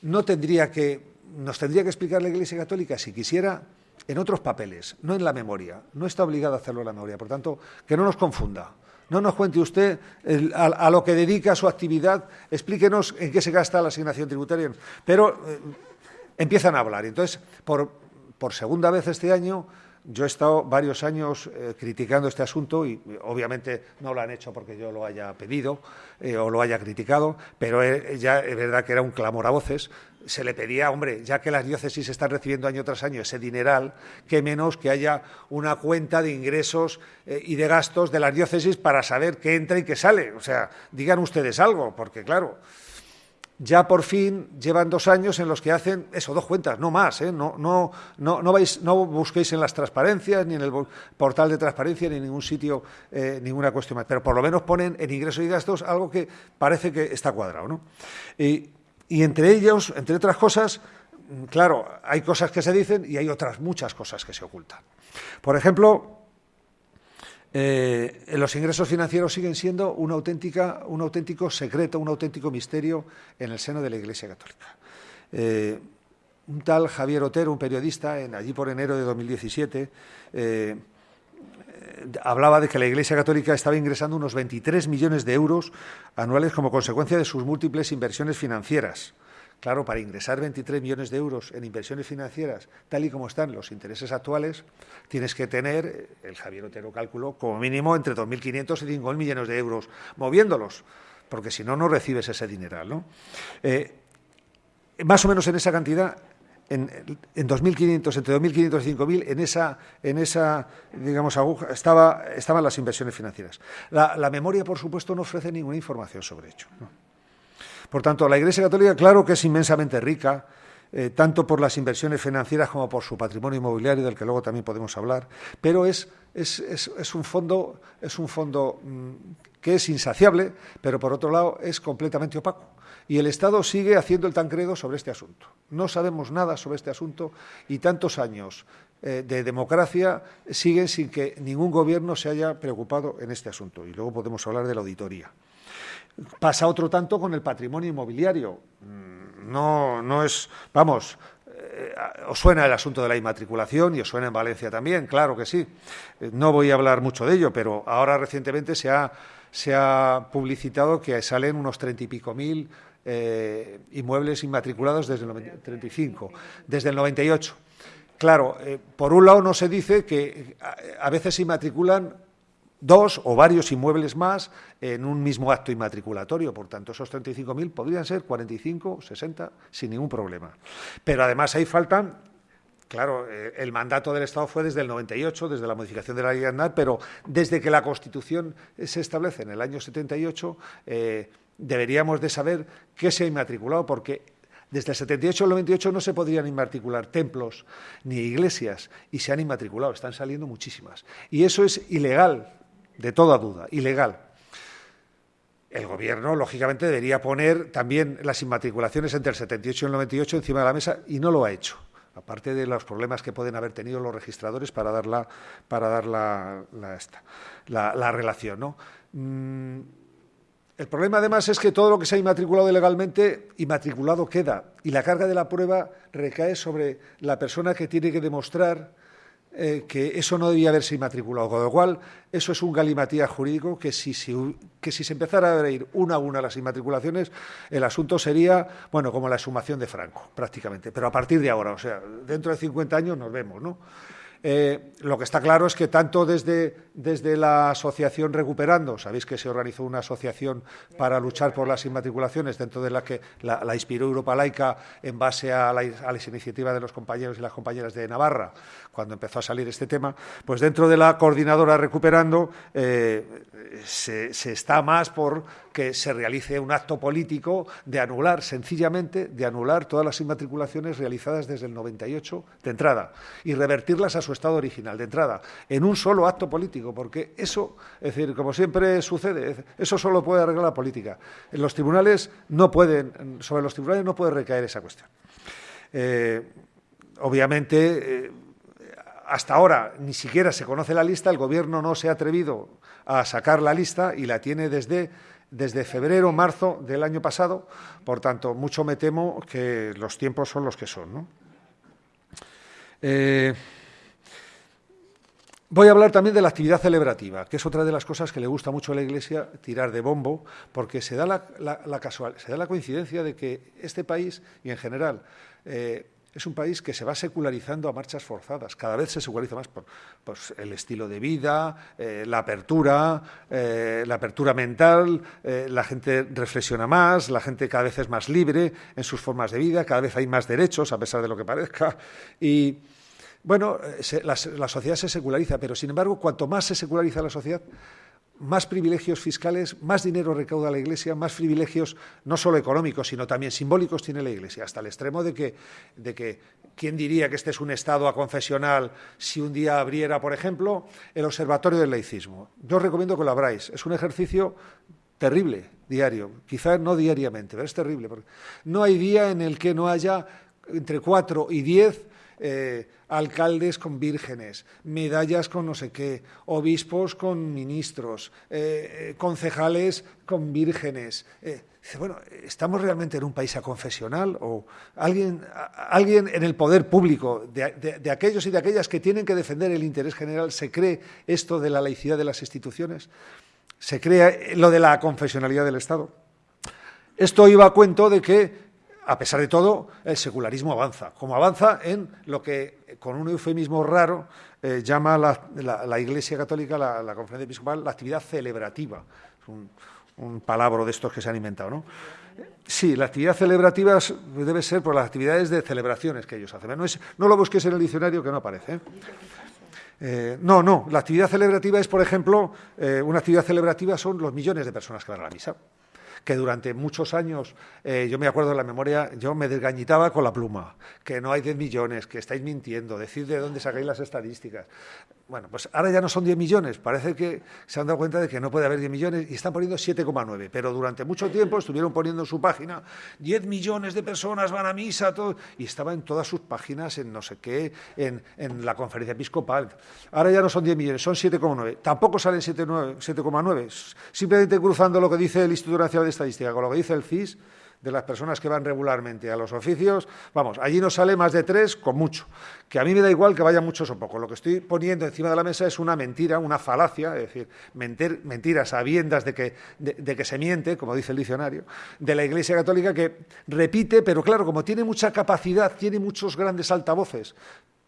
no tendría que nos tendría que explicar la Iglesia Católica, si quisiera, en otros papeles, no en la memoria. No está obligada a hacerlo en la memoria. Por tanto, que no nos confunda. No nos cuente usted a, lo que dedica su actividad, explíquenos en qué se gasta la asignación tributaria. Pero eh, empiezan a hablar. Entonces, por, por segunda vez este año, yo he estado varios años eh, criticando este asunto y obviamente no lo han hecho porque yo lo haya pedido eh, o lo haya criticado, pero ya es verdad que era un clamor a voces se le pedía, hombre, ya que las diócesis están recibiendo año tras año ese dineral, que menos que haya una cuenta de ingresos eh, y de gastos de las diócesis para saber qué entra y qué sale. O sea, digan ustedes algo, porque claro, ya por fin llevan dos años en los que hacen eso, dos cuentas, no más, ¿eh? no, no, no, no, busquéis en las transparencias, ni en el portal de transparencia, ni en ningún sitio, eh, ninguna cuestión más, pero por lo menos ponen en ingresos y gastos algo que parece que está cuadrado. ¿no? Y entre ellos, entre otras cosas, claro, hay cosas que se dicen y hay otras muchas cosas que se ocultan. Por ejemplo, eh, los ingresos financieros siguen siendo un auténtico secreto, un auténtico misterio en el seno de la Iglesia Católica. Eh, un tal Javier Otero, un periodista, en, allí por enero de 2017, eh, hablaba de que la Iglesia Católica estaba ingresando unos 23 millones de euros anuales como consecuencia de sus múltiples inversiones financieras. Claro, para ingresar 23 millones de euros en inversiones financieras, tal y como están los intereses actuales, tienes que tener, el Javier Otero calculó, como mínimo entre 2.500 y 5.000 millones de euros moviéndolos, porque si no, no recibes ese dineral. ¿no? Eh, más o menos en esa cantidad en, en 2.500, entre 2.500 y 5.000, en esa, en esa digamos, aguja estaba, estaban las inversiones financieras. La, memoria, por supuesto, no ofrece ninguna información sobre ello. Por tanto, la Iglesia Católica, claro que es inmensamente rica, eh, tanto por las inversiones financieras como por su patrimonio inmobiliario, del que luego también podemos hablar, pero es, un fondo mm, que es insaciable, pero por otro lado es completamente opaco. Y el Estado sigue haciendo el tancredo sobre este asunto. No sabemos nada sobre este asunto y tantos años eh, de democracia siguen sin que ningún gobierno se haya preocupado en este asunto. Y luego podemos hablar de la auditoría. Pasa otro tanto con el patrimonio inmobiliario. Mm, no, no es, vamos, eh, os suena el asunto de la inmatriculación y os suena en Valencia también, claro que sí. Eh, no voy a hablar mucho de ello, pero ahora recientemente se ha, se ha publicitado que salen unos treinta y pico mil eh, inmuebles inmatriculados desde el 35, desde el 98. Claro, por un lado no se dice que a, veces se inmatriculan dos o varios inmuebles más en un mismo acto inmatriculatorio. Por tanto, esos 35.000 podrían ser 45, 60, sin ningún problema. Pero además ahí faltan, claro, eh, el mandato del Estado fue desde el 98, desde la modificación de la ley de pero desde que la Constitución se establece en el año 78, deberíamos de saber qué se ha inmatriculado, porque desde el 78 al 98 no se podrían inmatricular templos ni iglesias y se han inmatriculado, están saliendo muchísimas. Y eso es ilegal, de toda duda, ilegal. El Gobierno, lógicamente, debería poner también las inmatriculaciones entre el 78 y el 98 encima de la mesa y no lo ha hecho, aparte de los problemas que pueden haber tenido los registradores para dar la, para dar la, la, relación. ¿no? Mm, el problema además es que todo lo que se ha inmatriculado ilegalmente, inmatriculado queda y la carga de la prueba recae sobre la persona que tiene que demostrar eh, que eso no debía haberse inmatriculado. Con lo cual, eso es un galimatías jurídico que si, que si se empezara a abrir una a una las inmatriculaciones, el asunto sería, bueno, como la sumación de Franco, prácticamente. Pero a partir de ahora, o sea, dentro de 50 años nos vemos, ¿no? Eh, lo que está claro es que tanto desde, desde, la asociación Recuperando, sabéis que se organizó una asociación para luchar por las inmatriculaciones, dentro de la que la, inspiró Europa Laica en base a, las iniciativas de los compañeros y las compañeras de Navarra, cuando empezó a salir este tema, pues dentro de la coordinadora Recuperando eh, se está más por que se realice un acto político de anular, sencillamente, de anular todas las inmatriculaciones realizadas desde el 98 de entrada y revertirlas a su estado original de entrada, en un solo acto político, porque eso, es decir, como siempre sucede, eso solo puede arreglar la política. En los tribunales no pueden, sobre los tribunales no puede recaer esa cuestión. Eh, obviamente, eh, hasta ahora ni siquiera se conoce la lista, el Gobierno no se ha atrevido a sacar la lista y la tiene desde desde febrero, marzo del año pasado, por tanto, mucho me temo que los tiempos son los que son. Eh, voy a hablar también de la actividad celebrativa, que es otra de las cosas que le gusta mucho a la Iglesia tirar de bombo, porque se da la, casual, se da la coincidencia de que este país, y en general, eh, es un país que se va secularizando a marchas forzadas. Cada vez se seculariza más por el estilo de vida, eh, la apertura, eh, la apertura mental, eh, la gente reflexiona más, la gente cada vez es más libre en sus formas de vida, cada vez hay más derechos, a pesar de lo que parezca. Y bueno, la sociedad se seculariza, pero sin embargo, cuanto más se seculariza la sociedad, más privilegios fiscales, más dinero recauda la Iglesia, más privilegios no solo económicos, sino también simbólicos tiene la Iglesia, hasta el extremo de que, de que ¿quién diría que este es un Estado aconfesional si un día abriera, por ejemplo, el Observatorio del Laicismo? Yo os recomiendo que lo abráis. Es un ejercicio terrible, diario, quizás no diariamente, pero es terrible. Porque no hay día en el que no haya entre cuatro y diez eh, alcaldes con vírgenes, medallas con no sé qué, obispos con ministros, eh, eh, concejales con vírgenes. bueno, ¿estamos realmente en un país aconfesional? ¿O alguien, alguien en el poder público, de, aquellos y de aquellas que tienen que defender el interés general, se cree esto de la laicidad de las instituciones? ¿Se cree lo de la confesionalidad del Estado? Esto iba a cuento de que a pesar de todo, el secularismo avanza, como avanza en lo que, con un eufemismo raro, eh, llama la, Iglesia Católica, la, Conferencia Episcopal, la actividad celebrativa. Es un, palabra de estos que se han inventado, ¿no? Sí, la actividad celebrativa debe ser por las actividades de celebraciones que ellos hacen. No, lo busques en el diccionario que no aparece. ¿eh? Eh, no, no, la actividad celebrativa es, por ejemplo, una actividad celebrativa son los millones de personas que van a la misa que durante muchos años, eh, yo me acuerdo de la memoria, yo me desgañitaba con la pluma, que no hay 10 millones, que estáis mintiendo, decid de dónde sacáis las estadísticas. Bueno, pues ahora ya no son 10 millones, parece que se han dado cuenta de que no puede haber 10 millones y están poniendo 7,9, pero durante mucho tiempo estuvieron poniendo en su página 10 millones de personas van a misa, todo, y estaba en todas sus páginas, en no sé qué, en, en la conferencia episcopal. Ahora ya no son 10 millones, son 7,9. Tampoco salen 7,9, simplemente cruzando lo que dice el Instituto Nacional de Estadística con lo que dice el CIS, de las personas que van regularmente a los oficios, vamos, allí no sale más de tres con mucho. Que a mí me da igual que vaya muchos o pocos. Lo que estoy poniendo encima de la mesa es una mentira, una falacia, es decir, mentir, mentiras sabiendas de que, de que se miente, como dice el diccionario, de la Iglesia Católica que repite, pero claro, como tiene mucha capacidad, tiene muchos grandes altavoces,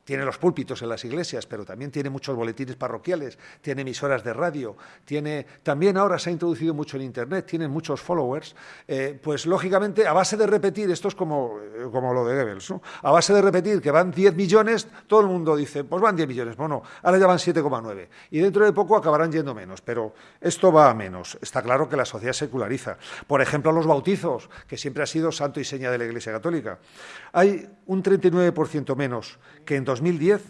tiene los púlpitos en las iglesias, pero también tiene muchos boletines parroquiales, tiene emisoras de radio, tiene también ahora se ha introducido mucho en Internet, tiene muchos followers, eh, pues lógicamente a base de repetir, esto es como, eh, como lo de Goebbels, a base de repetir que van 10 millones, todo el mundo dice, pues van 10 millones, bueno, ahora ya van 7,9 y dentro de poco acabarán yendo menos, pero esto va a menos. Está claro que la sociedad seculariza. Por ejemplo, los bautizos, que siempre ha sido santo y seña de la Iglesia Católica. Hay un 39% menos que en 2010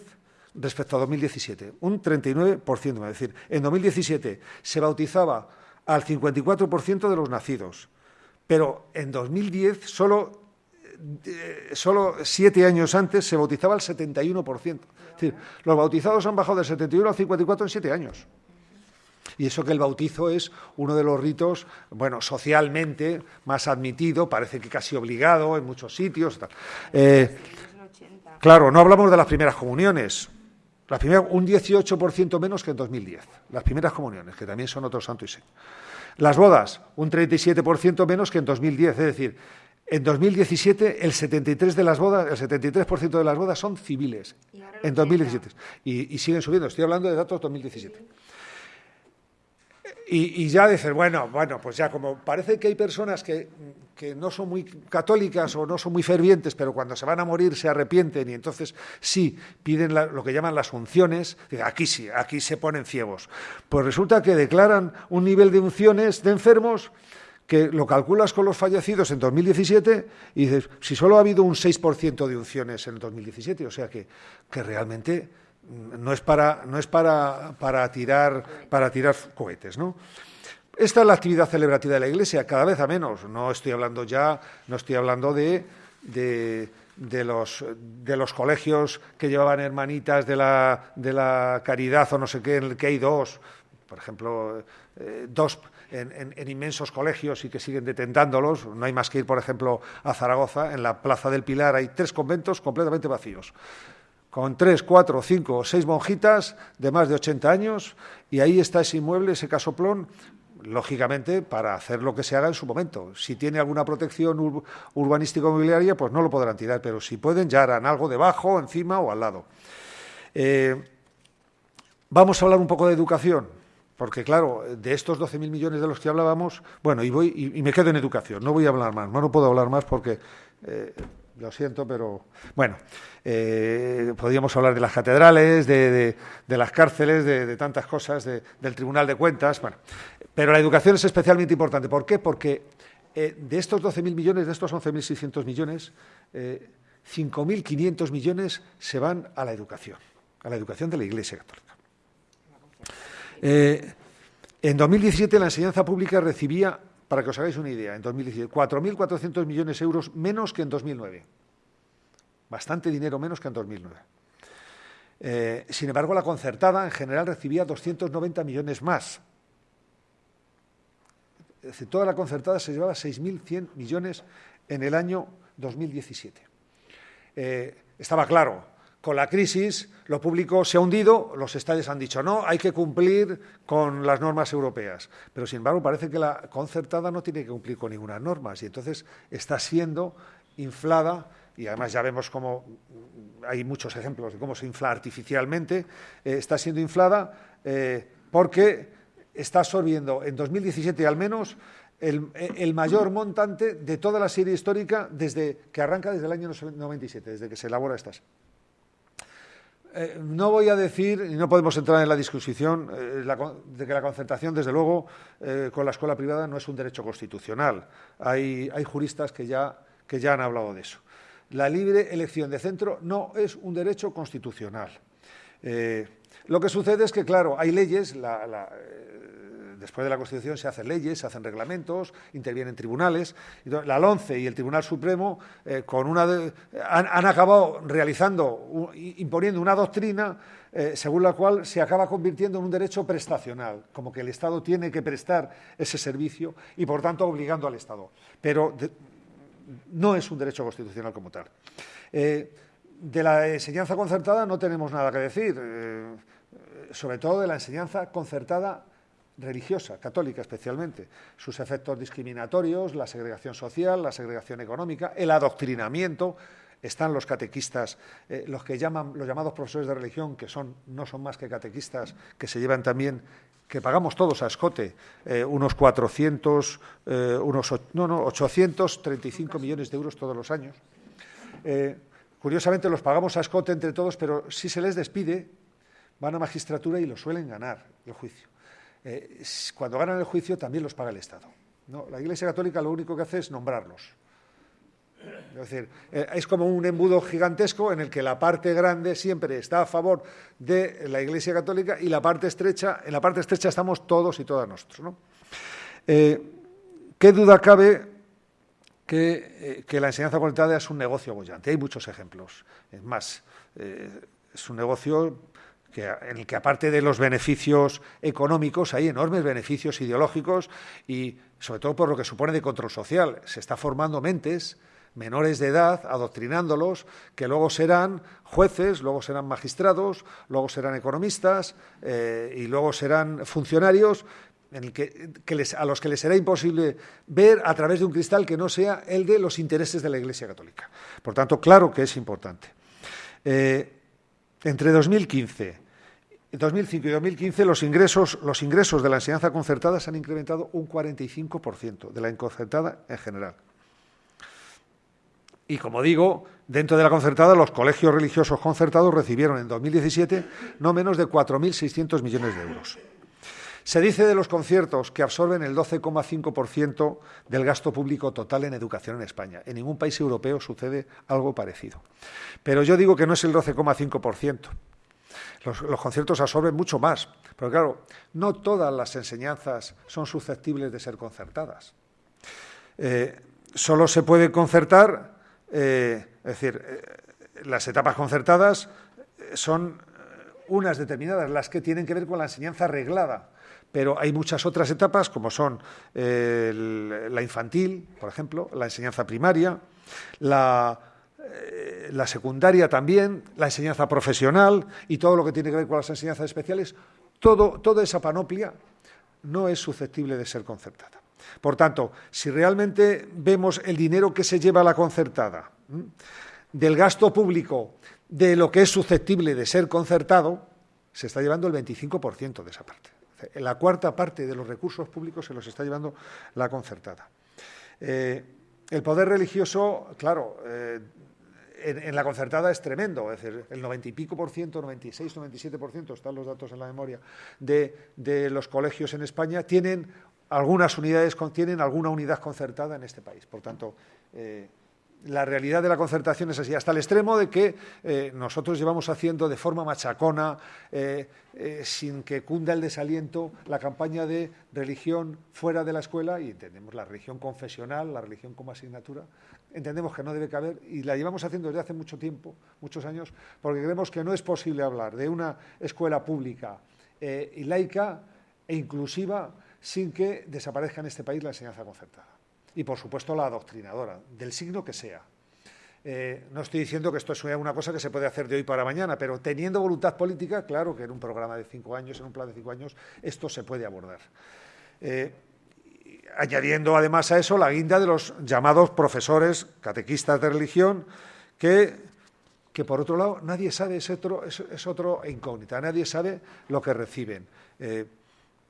respecto a 2017, un 39%. Es decir, en 2017 se bautizaba al 54% de los nacidos, pero en 2010 solo, eh, solo siete años antes se bautizaba al 71%. Es decir, los bautizados han bajado del 71 al 54 en siete años. Y eso que el bautizo es uno de los ritos, bueno, socialmente más admitido, parece que casi obligado en muchos sitios. Eh, claro, no hablamos de las primeras comuniones. Las primeras, un 18% menos que en 2010. Las primeras comuniones, que también son otro santo y seño. Las bodas, un 37% menos que en 2010. Es decir, En 2017, el 73% de las bodas, el 73% de las bodas son civiles. En 2017. Y, y, siguen subiendo. Estoy hablando de datos 2017. Y, y, ya dices, bueno, bueno, pues ya como parece que hay personas que, que, no son muy católicas o no son muy fervientes, pero cuando se van a morir se arrepienten y entonces sí piden lo que llaman las unciones, aquí sí, aquí se ponen ciegos. Pues resulta que declaran un nivel de unciones de enfermos que lo calculas con los fallecidos en 2017 y dices, si solo ha habido un 6% de unciones en el 2017, o sea que, que realmente no es para, no es para, para, tirar, para tirar cohetes, ¿no? Esta es la actividad celebrativa de la Iglesia, cada vez a menos. No estoy hablando ya, no estoy hablando de, de, los, de los colegios que llevaban hermanitas de la, de la caridad o no sé qué, en el que hay dos, por ejemplo, eh, dos en, en, inmensos colegios y que siguen detentándolos. No hay más que ir, por ejemplo, a Zaragoza. En la Plaza del Pilar hay tres conventos completamente vacíos, con tres, cuatro, cinco o seis monjitas de más de 80 años, y ahí está ese inmueble, ese casoplón, lógicamente, para hacer lo que se haga en su momento. Si tiene alguna protección ur urbanística mobiliaria, pues no lo podrán tirar, pero si pueden, ya harán algo debajo, encima o al lado. Eh, vamos a hablar un poco de educación. Porque, claro, de estos 12.000 millones de los que hablábamos, bueno, y, voy, y, me quedo en educación, no voy a hablar más, no, no puedo hablar más porque, eh, lo siento, pero, bueno, eh, podríamos hablar de las catedrales, de, las cárceles, de, tantas cosas, del Tribunal de Cuentas, bueno, pero la educación es especialmente importante. ¿Por qué? Porque eh, de estos 12.000 millones, de estos 11.600 millones, 5.500 millones se van a la educación, a la educación de la Iglesia Católica. Eh, en 2017 la enseñanza pública recibía, para que os hagáis una idea, en 2017 4.400 millones de euros menos que en 2009. Bastante dinero menos que en 2009. Eh, sin embargo, la concertada en general recibía 290 millones más. Es decir, toda la concertada se llevaba 6.100 millones en el año 2017. Eh, estaba claro, con la crisis lo público se ha hundido, los estadios han dicho no, hay que cumplir con las normas europeas. Pero sin embargo parece que la concertada no tiene que cumplir con ninguna norma y entonces está siendo inflada y además ya vemos cómo hay muchos ejemplos de cómo se infla artificialmente, eh, está siendo inflada eh, porque está absorbiendo en 2017 al menos el, el, mayor montante de toda la serie histórica desde que arranca desde el año 97, desde que se elabora estas. Eh, no voy a decir, y no podemos entrar en la discusión, eh, de que la concertación, desde luego, eh, con la escuela privada no es un derecho constitucional. Hay, hay juristas que ya, que ya, han hablado de eso. La libre elección de centro no es un derecho constitucional. Lo que sucede es que, claro, hay leyes, después de la Constitución se hacen leyes, se hacen reglamentos, intervienen tribunales. La LONCE y el Tribunal Supremo eh, con una han, acabado realizando, imponiendo una doctrina eh, según la cual se acaba convirtiendo en un derecho prestacional, como que el Estado tiene que prestar ese servicio y, por tanto, obligando al Estado. Pero no es un derecho constitucional como tal. Eh, de la enseñanza concertada no tenemos nada que decir, sobre todo de la enseñanza concertada religiosa, católica especialmente, sus efectos discriminatorios, la segregación social, la segregación económica, el adoctrinamiento, están los catequistas, eh, los que llaman los llamados profesores de religión, que son no son más que catequistas, que se llevan también que pagamos todos a escote eh, unos 400 eh, unos no no 835 millones de euros todos los años. Eh, curiosamente los pagamos a escote entre todos, pero si se les despide van a magistratura y lo suelen ganar el juicio. Eh, cuando ganan el juicio también los paga el Estado. La Iglesia Católica lo único que hace es nombrarlos. Es decir, eh, es como un embudo gigantesco en el que la parte grande siempre está a favor de la Iglesia Católica y la parte estrecha, en la parte estrecha estamos todos y todas nosotros. ¿no? Eh, ¿Qué duda cabe que, la enseñanza comunitaria es un negocio bollante? Hay muchos ejemplos. Es más, es un negocio en el que aparte de los beneficios económicos hay enormes beneficios ideológicos y sobre todo por lo que supone de control social. Se está formando mentes menores de edad, adoctrinándolos, que luego serán jueces, luego serán magistrados, luego serán economistas eh, y luego serán funcionarios en el que, a los que les será imposible ver a través de un cristal que no sea el de los intereses de la Iglesia Católica. Por tanto, claro que es importante. Eh, entre 2015, 2005 y 2015 los ingresos, los ingresos de la enseñanza concertada se han incrementado un 45% de la concertada en general. Y como digo, dentro de la concertada, los colegios religiosos concertados recibieron en 2017 no menos de 4.600 millones de euros. Se dice de los conciertos que absorben el 12,5% del gasto público total en educación en España. En ningún país europeo sucede algo parecido. Pero yo digo que no es el 12,5%. Los, conciertos absorben mucho más. Pero claro, no todas las enseñanzas son susceptibles de ser concertadas. Eh, solo se puede concertar, eh, es decir, eh, las etapas concertadas son unas determinadas, las que tienen que ver con la enseñanza reglada pero hay muchas otras etapas, como son eh, la infantil, por ejemplo, la enseñanza primaria, la, eh, la, secundaria también, la enseñanza profesional y todo lo que tiene que ver con las enseñanzas especiales, todo, toda esa panoplia no es susceptible de ser concertada. Por tanto, si realmente vemos el dinero que se lleva a la concertada, del gasto público, de lo que es susceptible de ser concertado, se está llevando el 25% de esa parte. La cuarta parte de los recursos públicos se los está llevando la concertada. Eh, el poder religioso, claro, eh, en, la concertada es tremendo, es decir, el 90 y pico por ciento, 96, 97 por ciento, están los datos en la memoria, de, los colegios en España tienen algunas unidades, tienen alguna unidad concertada en este país. Por tanto, eh, la realidad de la concertación es así, hasta el extremo de que eh, nosotros llevamos haciendo de forma machacona, eh, eh, sin que cunda el desaliento, la campaña de religión fuera de la escuela y entendemos la religión confesional, la religión como asignatura, entendemos que no debe caber y la llevamos haciendo desde hace mucho tiempo, muchos años, porque creemos que no es posible hablar de una escuela pública laica e inclusiva sin que desaparezca en este país la enseñanza concertada y, por supuesto, la adoctrinadora, del signo que sea. Eh, no estoy diciendo que esto sea una cosa que se puede hacer de hoy para mañana, pero teniendo voluntad política, claro que en un programa de cinco años, en un plan de cinco años, esto se puede abordar. Eh, añadiendo además a eso la guinda de los llamados profesores catequistas de religión, que, que por otro lado nadie sabe, es otro, es, otro incógnita, nadie sabe lo que reciben. Eh,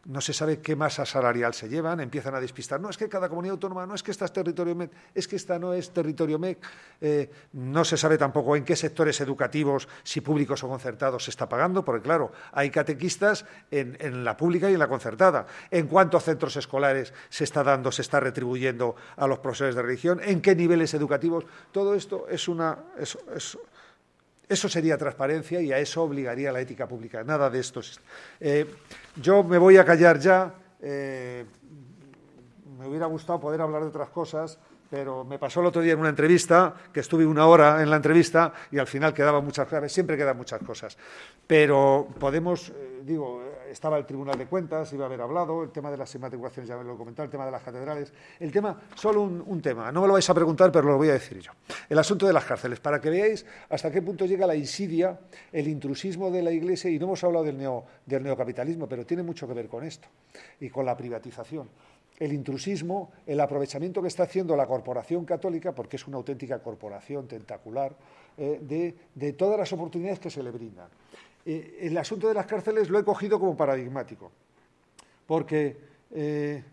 no se sabe qué masa salarial se llevan, empiezan a despistar. No, es que cada comunidad autónoma, no es que esta es territorio MEC, es que esta no es territorio MEC. Eh, no se sabe tampoco en qué sectores educativos, si públicos o concertados, se está pagando, porque claro, hay catequistas en, la pública y en la concertada. En cuántos centros escolares se está dando, se está retribuyendo a los profesores de religión, en qué niveles educativos. Todo esto es una. Eso sería transparencia y a eso obligaría la ética pública. Nada de esto. Eh, yo me voy a callar ya. Eh, me hubiera gustado poder hablar de otras cosas, pero me pasó el otro día en una entrevista, que estuve una hora en la entrevista y al final quedaban muchas claves, siempre quedan muchas cosas. Pero podemos, eh, digo, estaba el Tribunal de Cuentas, iba a haber hablado, el tema de las inmatriculaciones ya lo he comentado, el tema de las catedrales, el tema, solo un, tema, no me lo vais a preguntar, pero lo voy a decir yo. El asunto de las cárceles, para que veáis hasta qué punto llega la insidia, el intrusismo de la Iglesia, y no hemos hablado del, del neocapitalismo, pero tiene mucho que ver con esto, y con la privatización el intrusismo, el aprovechamiento que está haciendo la corporación católica, porque es una auténtica corporación tentacular, eh, de, todas las oportunidades que se le brindan. Eh, el asunto de las cárceles lo he cogido como paradigmático, porque eh,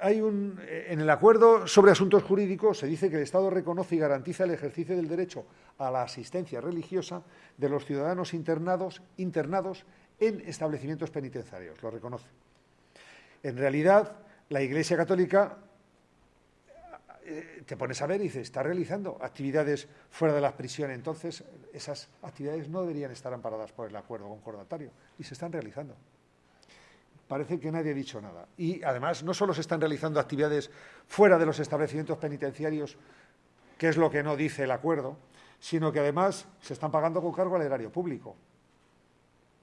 hay un, eh, en el acuerdo sobre asuntos jurídicos se dice que el Estado reconoce y garantiza el ejercicio del derecho a la asistencia religiosa de los ciudadanos internados, internados en establecimientos penitenciarios, lo reconoce. En realidad, la Iglesia Católica te pones a ver y dices, está realizando actividades fuera de las prisiones, entonces esas actividades no deberían estar amparadas por el acuerdo concordatario y se están realizando. Parece que nadie ha dicho nada. Y además no solo se están realizando actividades fuera de los establecimientos penitenciarios, que es lo que no dice el acuerdo, sino que además se están pagando con cargo al erario público.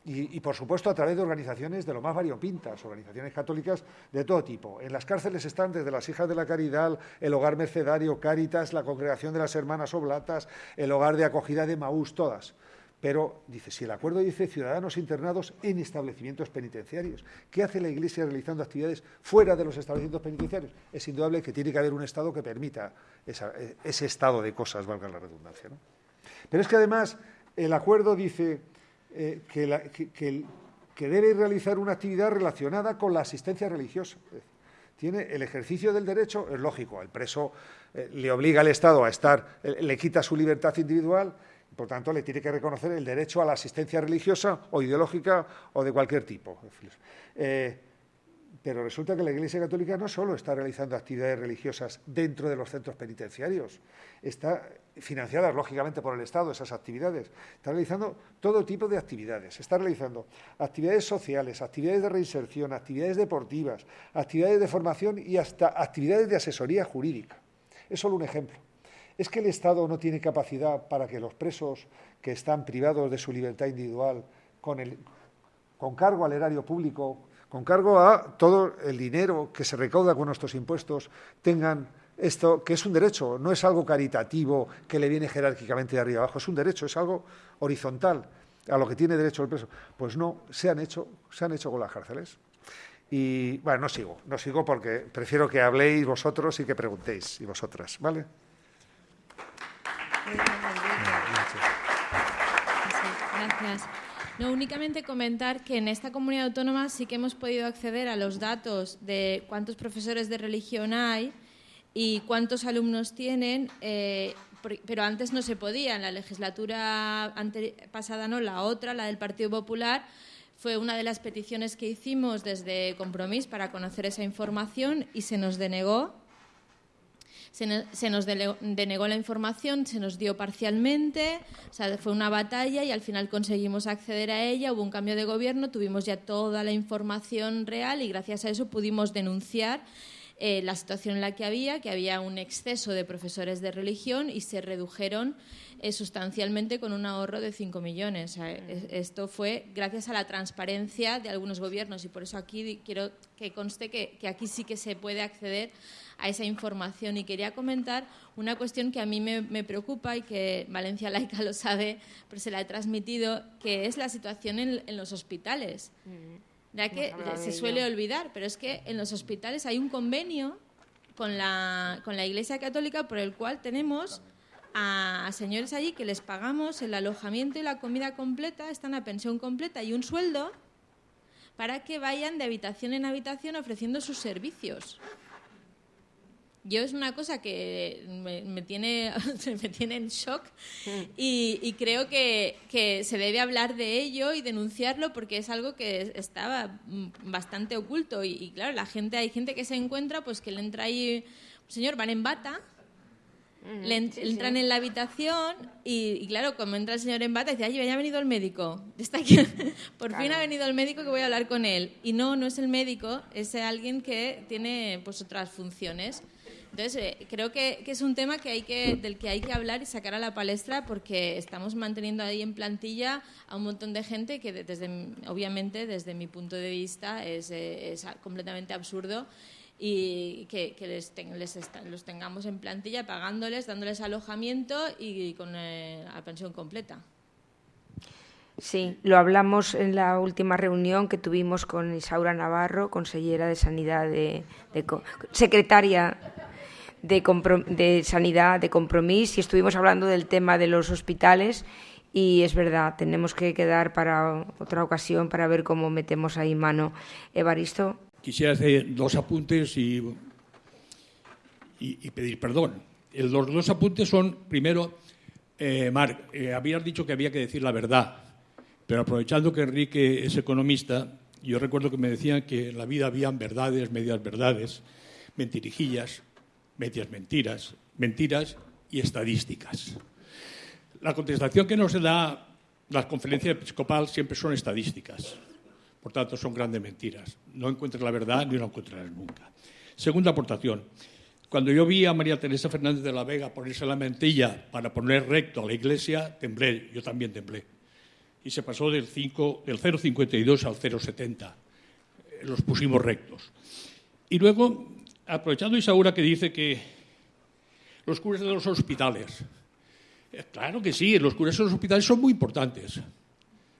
Y, por supuesto, a través de organizaciones de lo más variopintas, organizaciones católicas de todo tipo. En las cárceles están desde las Hijas de la Caridad, el Hogar Mercedario, Cáritas, la Congregación de las Hermanas Oblatas, el Hogar de Acogida de Maús, todas. Pero dice, si el acuerdo dice ciudadanos internados en establecimientos penitenciarios, ¿qué hace la Iglesia realizando actividades fuera de los establecimientos penitenciarios? Es indudable que tiene que haber un Estado que permita eh, ese estado de cosas, valga la redundancia. Pero es que además el acuerdo dice eh, que, debe realizar una actividad relacionada con la asistencia religiosa. Tiene el ejercicio del derecho, es lógico, el preso eh, le obliga al Estado a estar, le quita su libertad individual por tanto, le tiene que reconocer el derecho a la asistencia religiosa o ideológica o de cualquier tipo. Eh, pero resulta que la Iglesia Católica no solo está realizando actividades religiosas dentro de los centros penitenciarios, está financiadas lógicamente por el Estado esas actividades, está realizando todo tipo de actividades, está realizando actividades sociales, actividades de reinserción, actividades deportivas, actividades de formación y hasta actividades de asesoría jurídica. Es solo un ejemplo. ¿Es que el Estado no tiene capacidad para que los presos que están privados de su libertad individual, con, con cargo al erario público, con cargo a todo el dinero que se recauda con nuestros impuestos, tengan esto, que es un derecho, no es algo caritativo que le viene jerárquicamente de arriba abajo, es un derecho, es algo horizontal a lo que tiene derecho el preso. Pues no, se han hecho, se han hecho con las cárceles. Y bueno, no sigo, no sigo porque prefiero que habléis vosotros y que preguntéis, y vosotras, ¿vale? Gracias. No, únicamente comentar que en esta comunidad autónoma sí que hemos podido acceder a los datos de cuántos profesores de religión hay y cuántos alumnos tienen, eh, pero antes no se podía. En la legislatura pasada, no, la otra, la del Partido Popular, fue una de las peticiones que hicimos desde Compromís para conocer esa información y se nos denegó se, nos denegó la información, se nos dio parcialmente, fue una batalla y al final conseguimos acceder a ella, hubo un cambio de gobierno, tuvimos ya toda la información real y gracias a eso pudimos denunciar eh, la situación en la que había, que había un exceso de profesores de religión y se redujeron eh, sustancialmente con un ahorro de 5 millones. esto fue gracias a la transparencia de algunos gobiernos y por eso aquí quiero que conste que, que aquí sí que se puede acceder a esa información. Y quería comentar una cuestión que a mí me, preocupa y que Valencia Laica lo sabe, pero se la he transmitido, que es la situación en, los hospitales. Mm. Ya que se suele olvidar, pero es que en los hospitales hay un convenio con la, con la Iglesia Católica por el cual tenemos a, señores allí que les pagamos el alojamiento y la comida completa, están a pensión completa y un sueldo para que vayan de habitación en habitación ofreciendo sus servicios yo es una cosa que me, tiene, *laughs* me tiene en shock mm. y, creo que, se debe hablar de ello y denunciarlo porque es algo que estaba bastante oculto y, claro, la gente, hay gente que se encuentra pues que le entra ahí, señor, van en bata, mm, le entran en la habitación y, claro, como entra el señor en bata, dice, ay, ya ha venido el médico. *laughs* Está aquí. Por fin ha venido el médico que voy a hablar con él. Y no, no es el médico, es alguien que tiene pues otras funciones. Entonces, eh, creo que, es un tema que hay que, del que hay que hablar y sacar a la palestra porque estamos manteniendo ahí en plantilla a un montón de gente que, desde, obviamente, desde mi punto de vista, es, eh, completamente absurdo y que, les, los tengamos en plantilla pagándoles, dándoles alojamiento y, con eh, la pensión completa. Sí, lo hablamos en la última reunión que tuvimos con Isaura Navarro, consellera de Sanidad, de secretaria de, sanidad, de compromiso, y estuvimos hablando del tema de los hospitales y es verdad, tenemos que quedar para otra ocasión para ver cómo metemos ahí mano. Evaristo. Quisiera hacer dos apuntes y, y, pedir perdón. Los dos apuntes son, primero, eh, Marc, eh, habías dicho que había que decir la verdad, pero aprovechando que Enrique es economista, yo recuerdo que me decían que en la vida habían verdades, medias verdades, mentirijillas, medias mentiras, mentiras y estadísticas. La contestación que nos da la conferencia episcopal siempre son estadísticas. Por tanto, son grandes mentiras. No encuentras la verdad ni la encontrarás nunca. Segunda aportación. Cuando yo vi a María Teresa Fernández de la Vega ponerse la mentilla para poner recto a la iglesia, temblé. Yo también temblé. Y se pasó del, 5, del 0,52 al 0,70. Los pusimos rectos. Y luego aprovechando Isaura que dice que los curas de los hospitales, Eh, claro que sí, los curas en los hospitales son muy importantes,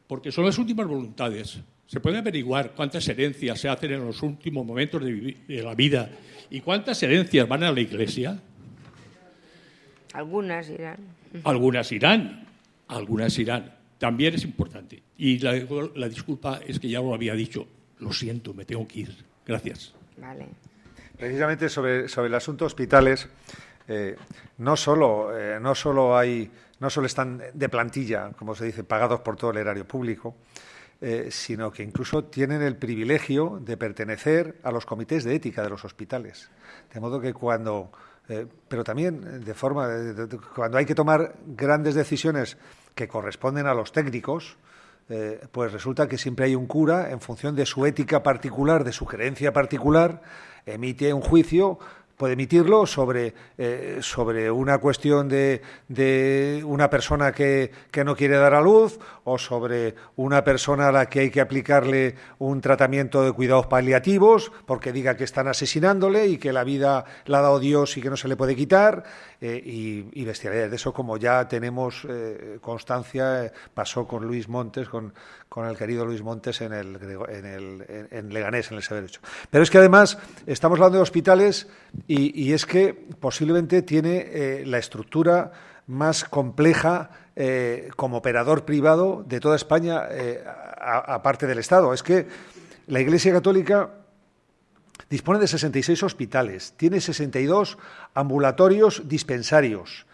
porque son las últimas voluntades. Se puede averiguar cuántas herencias se hacen en los últimos momentos de, de la vida y cuántas herencias van a la iglesia. Algunas irán. Algunas irán, algunas irán. También es importante. Y la, la disculpa es que ya lo había dicho. Lo siento, me tengo que ir. Gracias. Vale. Precisamente sobre, sobre el asunto hospitales, eh, no, solo, eh, no, solo hay, no solo están de plantilla, como se dice, pagados por todo el erario público, eh, sino que incluso tienen el privilegio de pertenecer a los comités de ética de los hospitales. De modo que cuando, pero también de forma, de, cuando hay que tomar grandes decisiones que corresponden a los técnicos, pues resulta que siempre hay un cura, en función de su ética particular, de su creencia particular, emite un juicio puede emitirlo sobre, eh, sobre una cuestión de, de una persona que, que, no quiere dar a luz o sobre una persona a la que hay que aplicarle un tratamiento de cuidados paliativos porque diga que están asesinándole y que la vida la ha dado Dios y que no se le puede quitar eh, y, bestialidades. De eso, como ya tenemos eh, constancia, pasó con Luis Montes, con, con, el querido Luis Montes en, el, en, el, en Leganés, en el Severo Pero es que además estamos hablando de hospitales y, es que posiblemente tiene eh, la estructura más compleja eh, como operador privado de toda España, eh, aparte del Estado. Es que la Iglesia Católica dispone de 66 hospitales, tiene 62 ambulatorios dispensarios,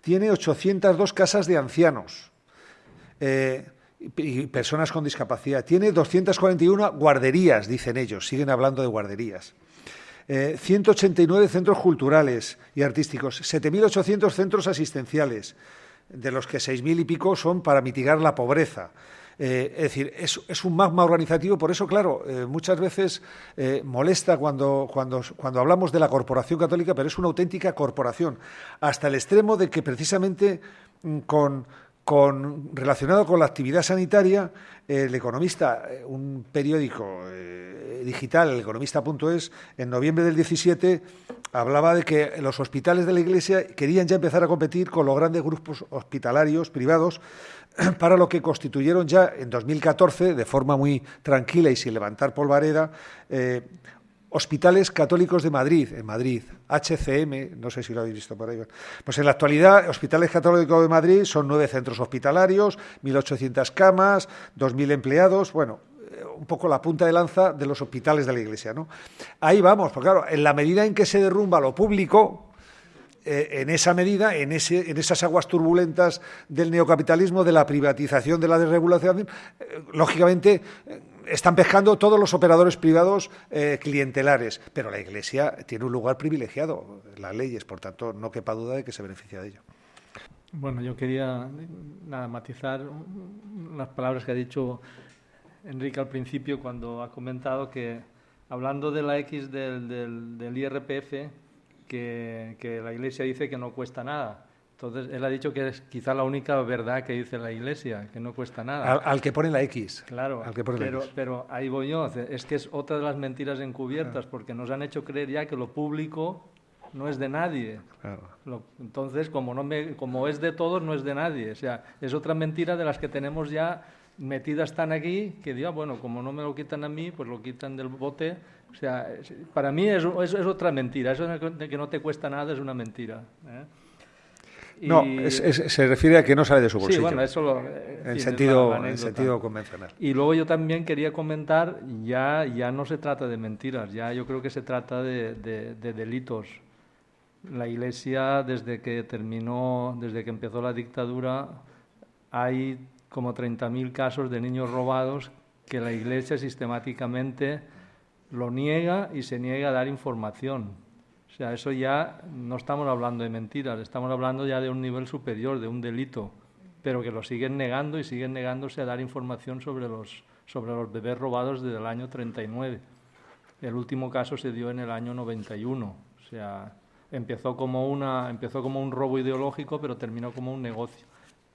tiene 802 casas de ancianos eh, y personas con discapacidad, tiene 241 guarderías, dicen ellos, siguen hablando de guarderías. Eh, 189 centros culturales y artísticos, 7.800 centros asistenciales, de los que 6.000 y pico son para mitigar la pobreza. Eh, es decir, es, es, un magma organizativo, por eso, claro, eh, muchas veces eh, molesta cuando, cuando, cuando hablamos de la corporación católica, pero es una auténtica corporación, hasta el extremo de que precisamente con, con, relacionado con la actividad sanitaria, el economista, un periódico eh, digital, el economista.es, en noviembre del 17 hablaba de que los hospitales de la Iglesia querían ya empezar a competir con los grandes grupos hospitalarios privados *clears throat* para lo que constituyeron ya en 2014, de forma muy tranquila y sin levantar polvareda, eh, Hospitales Católicos de Madrid, en Madrid, HCM, no sé si lo habéis visto por ahí. Pues en la actualidad, Hospitales Católicos de Madrid son nueve centros hospitalarios, 1.800 camas, 2.000 empleados, bueno, un poco la punta de lanza de los hospitales de la Iglesia, ¿no? Ahí vamos, porque claro, en la medida en que se derrumba lo público, eh, en esa medida, en, ese, en, esas aguas turbulentas del neocapitalismo, de la privatización, de la desregulación, eh, lógicamente eh, están pescando todos los operadores privados eh, clientelares, pero la Iglesia tiene un lugar privilegiado, las leyes, por tanto, no quepa duda de que se beneficia de ello. Bueno, yo quería nada, matizar las palabras que ha dicho Enrique al principio cuando ha comentado que, hablando de la X del, del, del IRPF, que la Iglesia dice que no cuesta nada. Entonces, él ha dicho que es quizá la única verdad que dice la Iglesia, que no cuesta nada. Al, al que pone la X. Claro, al que pone pero, la X. pero ahí voy yo. Es que es otra de las mentiras encubiertas, claro. porque nos han hecho creer ya que lo público no es de nadie. Claro. Lo, entonces, como, no me, como es de todos, no es de nadie. O sea, es otra mentira de las que tenemos ya metidas tan aquí que diga, bueno, como no me lo quitan a mí, pues lo quitan del bote. O sea, para mí es, es, es otra mentira. Eso de que no te cuesta nada es una mentira. ¿eh? Y... No, es, es, se refiere a que no sale de su bolsillo. Sí, bueno, eso lo, en, en, sentido, en sentido convencional. Y luego yo también quería comentar, ya, ya no se trata de mentiras, ya yo creo que se trata de, de, de delitos. La Iglesia, desde que terminó, desde que empezó la dictadura, hay como 30.000 casos de niños robados que la Iglesia sistemáticamente lo niega y se niega a dar información. Sea, eso ya no estamos hablando de mentiras, estamos hablando ya de un nivel superior, de un delito, pero que lo siguen negando y siguen negándose a dar información sobre los, sobre los bebés robados desde el año 39. El último caso se dio en el año 91. O sea, empezó como, una, empezó como un robo ideológico, pero terminó como un negocio.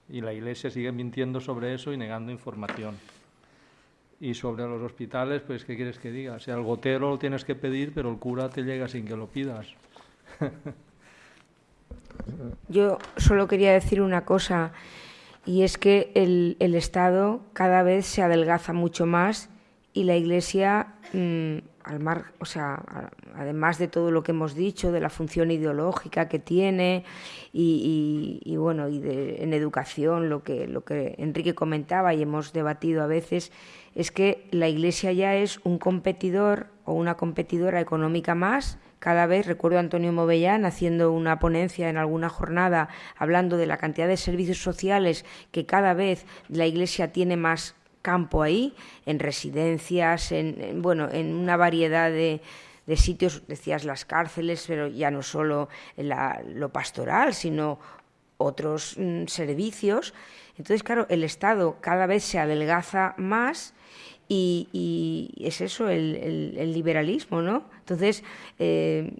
Y la Iglesia sigue mintiendo sobre eso y negando información. Y sobre los hospitales, pues, ¿qué quieres que diga? O el gotero lo tienes que pedir, pero el cura te llega sin que lo pidas. *laughs* Yo solo quería decir una cosa, y es que el, Estado cada vez se adelgaza mucho más y la Iglesia, mm, al mar, o sea, además de todo lo que hemos dicho, de la función ideológica que tiene y, bueno, y en educación, lo que, lo que Enrique comentaba y hemos debatido a veces, es que la Iglesia ya es un competidor o una competidora económica más cada vez, recuerdo a Antonio Movellán haciendo una ponencia en alguna jornada hablando de la cantidad de servicios sociales que cada vez la Iglesia tiene más campo ahí, en residencias, en, bueno, en una variedad de, sitios, decías las cárceles, pero ya no solo lo pastoral, sino otros mm, servicios. Entonces, claro, el Estado cada vez se adelgaza más y, es eso, el, liberalismo, ¿no? Entonces, eh,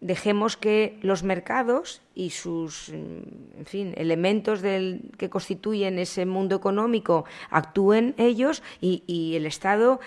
dejemos que los mercados y sus en fin, elementos del, que constituyen ese mundo económico actúen ellos y, y el Estado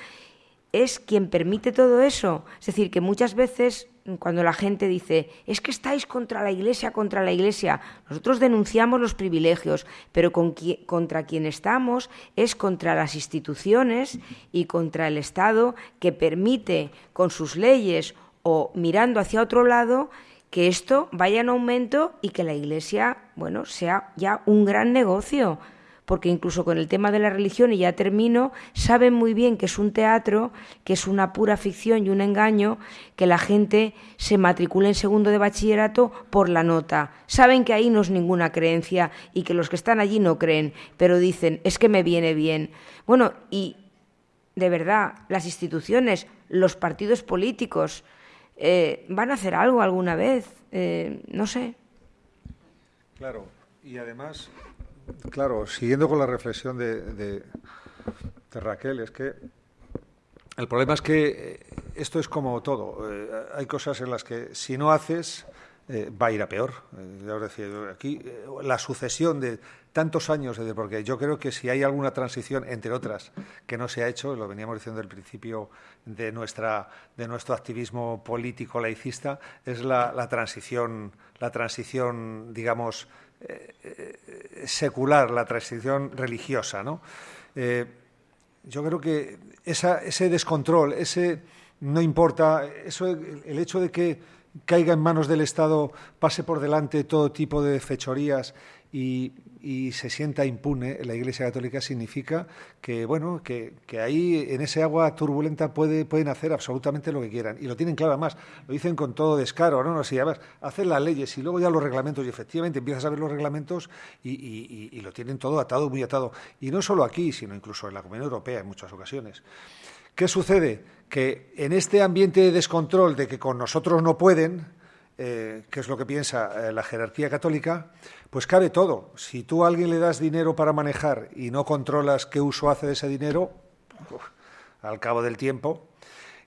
es quien permite todo eso. Es decir, que muchas veces cuando la gente dice, es que estáis contra la Iglesia, contra la Iglesia, nosotros denunciamos los privilegios, pero contra quien estamos es contra las instituciones y contra el Estado que permite con sus leyes o mirando hacia otro lado que esto vaya en aumento y que la Iglesia, bueno, sea ya un gran negocio porque incluso con el tema de la religión, y ya termino, saben muy bien que es un teatro, que es una pura ficción y un engaño, que la gente se matricule en segundo de bachillerato por la nota. Saben que ahí no es ninguna creencia y que los que están allí no creen, pero dicen, es que me viene bien. Bueno, y de verdad, las instituciones, los partidos políticos, eh, ¿van a hacer algo alguna vez? Eh, no sé. Claro, y además Claro, siguiendo con la reflexión de, Raquel, es que el problema es que eh, esto es como todo. Eh, hay cosas en las que si no haces eh, va a ir a peor. ya os decía, aquí la sucesión de tantos años, de, porque yo creo que si hay alguna transición, entre otras, que no se ha hecho, lo veníamos diciendo al principio de, nuestra, de nuestro activismo político laicista, es la, la transición, la transición, digamos, secular, la transición religiosa. ¿no? Eh, yo creo que ese descontrol, ese no importa, eso, el hecho de que caiga en manos del Estado, pase por delante todo tipo de fechorías y, se sienta impune la Iglesia Católica significa que bueno que, ahí en ese agua turbulenta puede, pueden hacer absolutamente lo que quieran. Y lo tienen claro además lo dicen con todo descaro no no si además hacen las leyes y luego ya los reglamentos y efectivamente empiezas a ver los reglamentos y, lo tienen todo atado muy atado. Y no solo aquí sino incluso en la Comunidad Europea en muchas ocasiones. Qué sucede que en este ambiente de descontrol de que con nosotros no pueden eh, que es lo que piensa eh, la jerarquía católica, pues cabe todo. Si tú a alguien le das dinero para manejar y no controlas qué uso hace de ese dinero, al cabo del tiempo.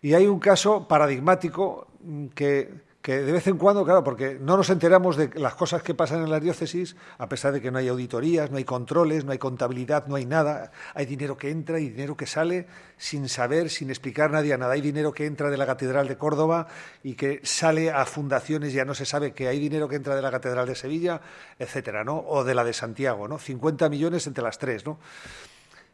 Y hay un caso paradigmático mm, que que de vez en cuando, claro, porque no nos enteramos de las cosas que pasan en las diócesis, a pesar de que no hay auditorías, no hay controles, no hay contabilidad, no hay nada, hay dinero que entra y dinero que sale sin saber, sin explicar nadie a nada. Hay dinero que entra de la Catedral de Córdoba y que sale a fundaciones, ya no se sabe que hay dinero que entra de la Catedral de Sevilla, etcétera, ¿no? O de la de Santiago, ¿no? 50 millones entre las tres, ¿no?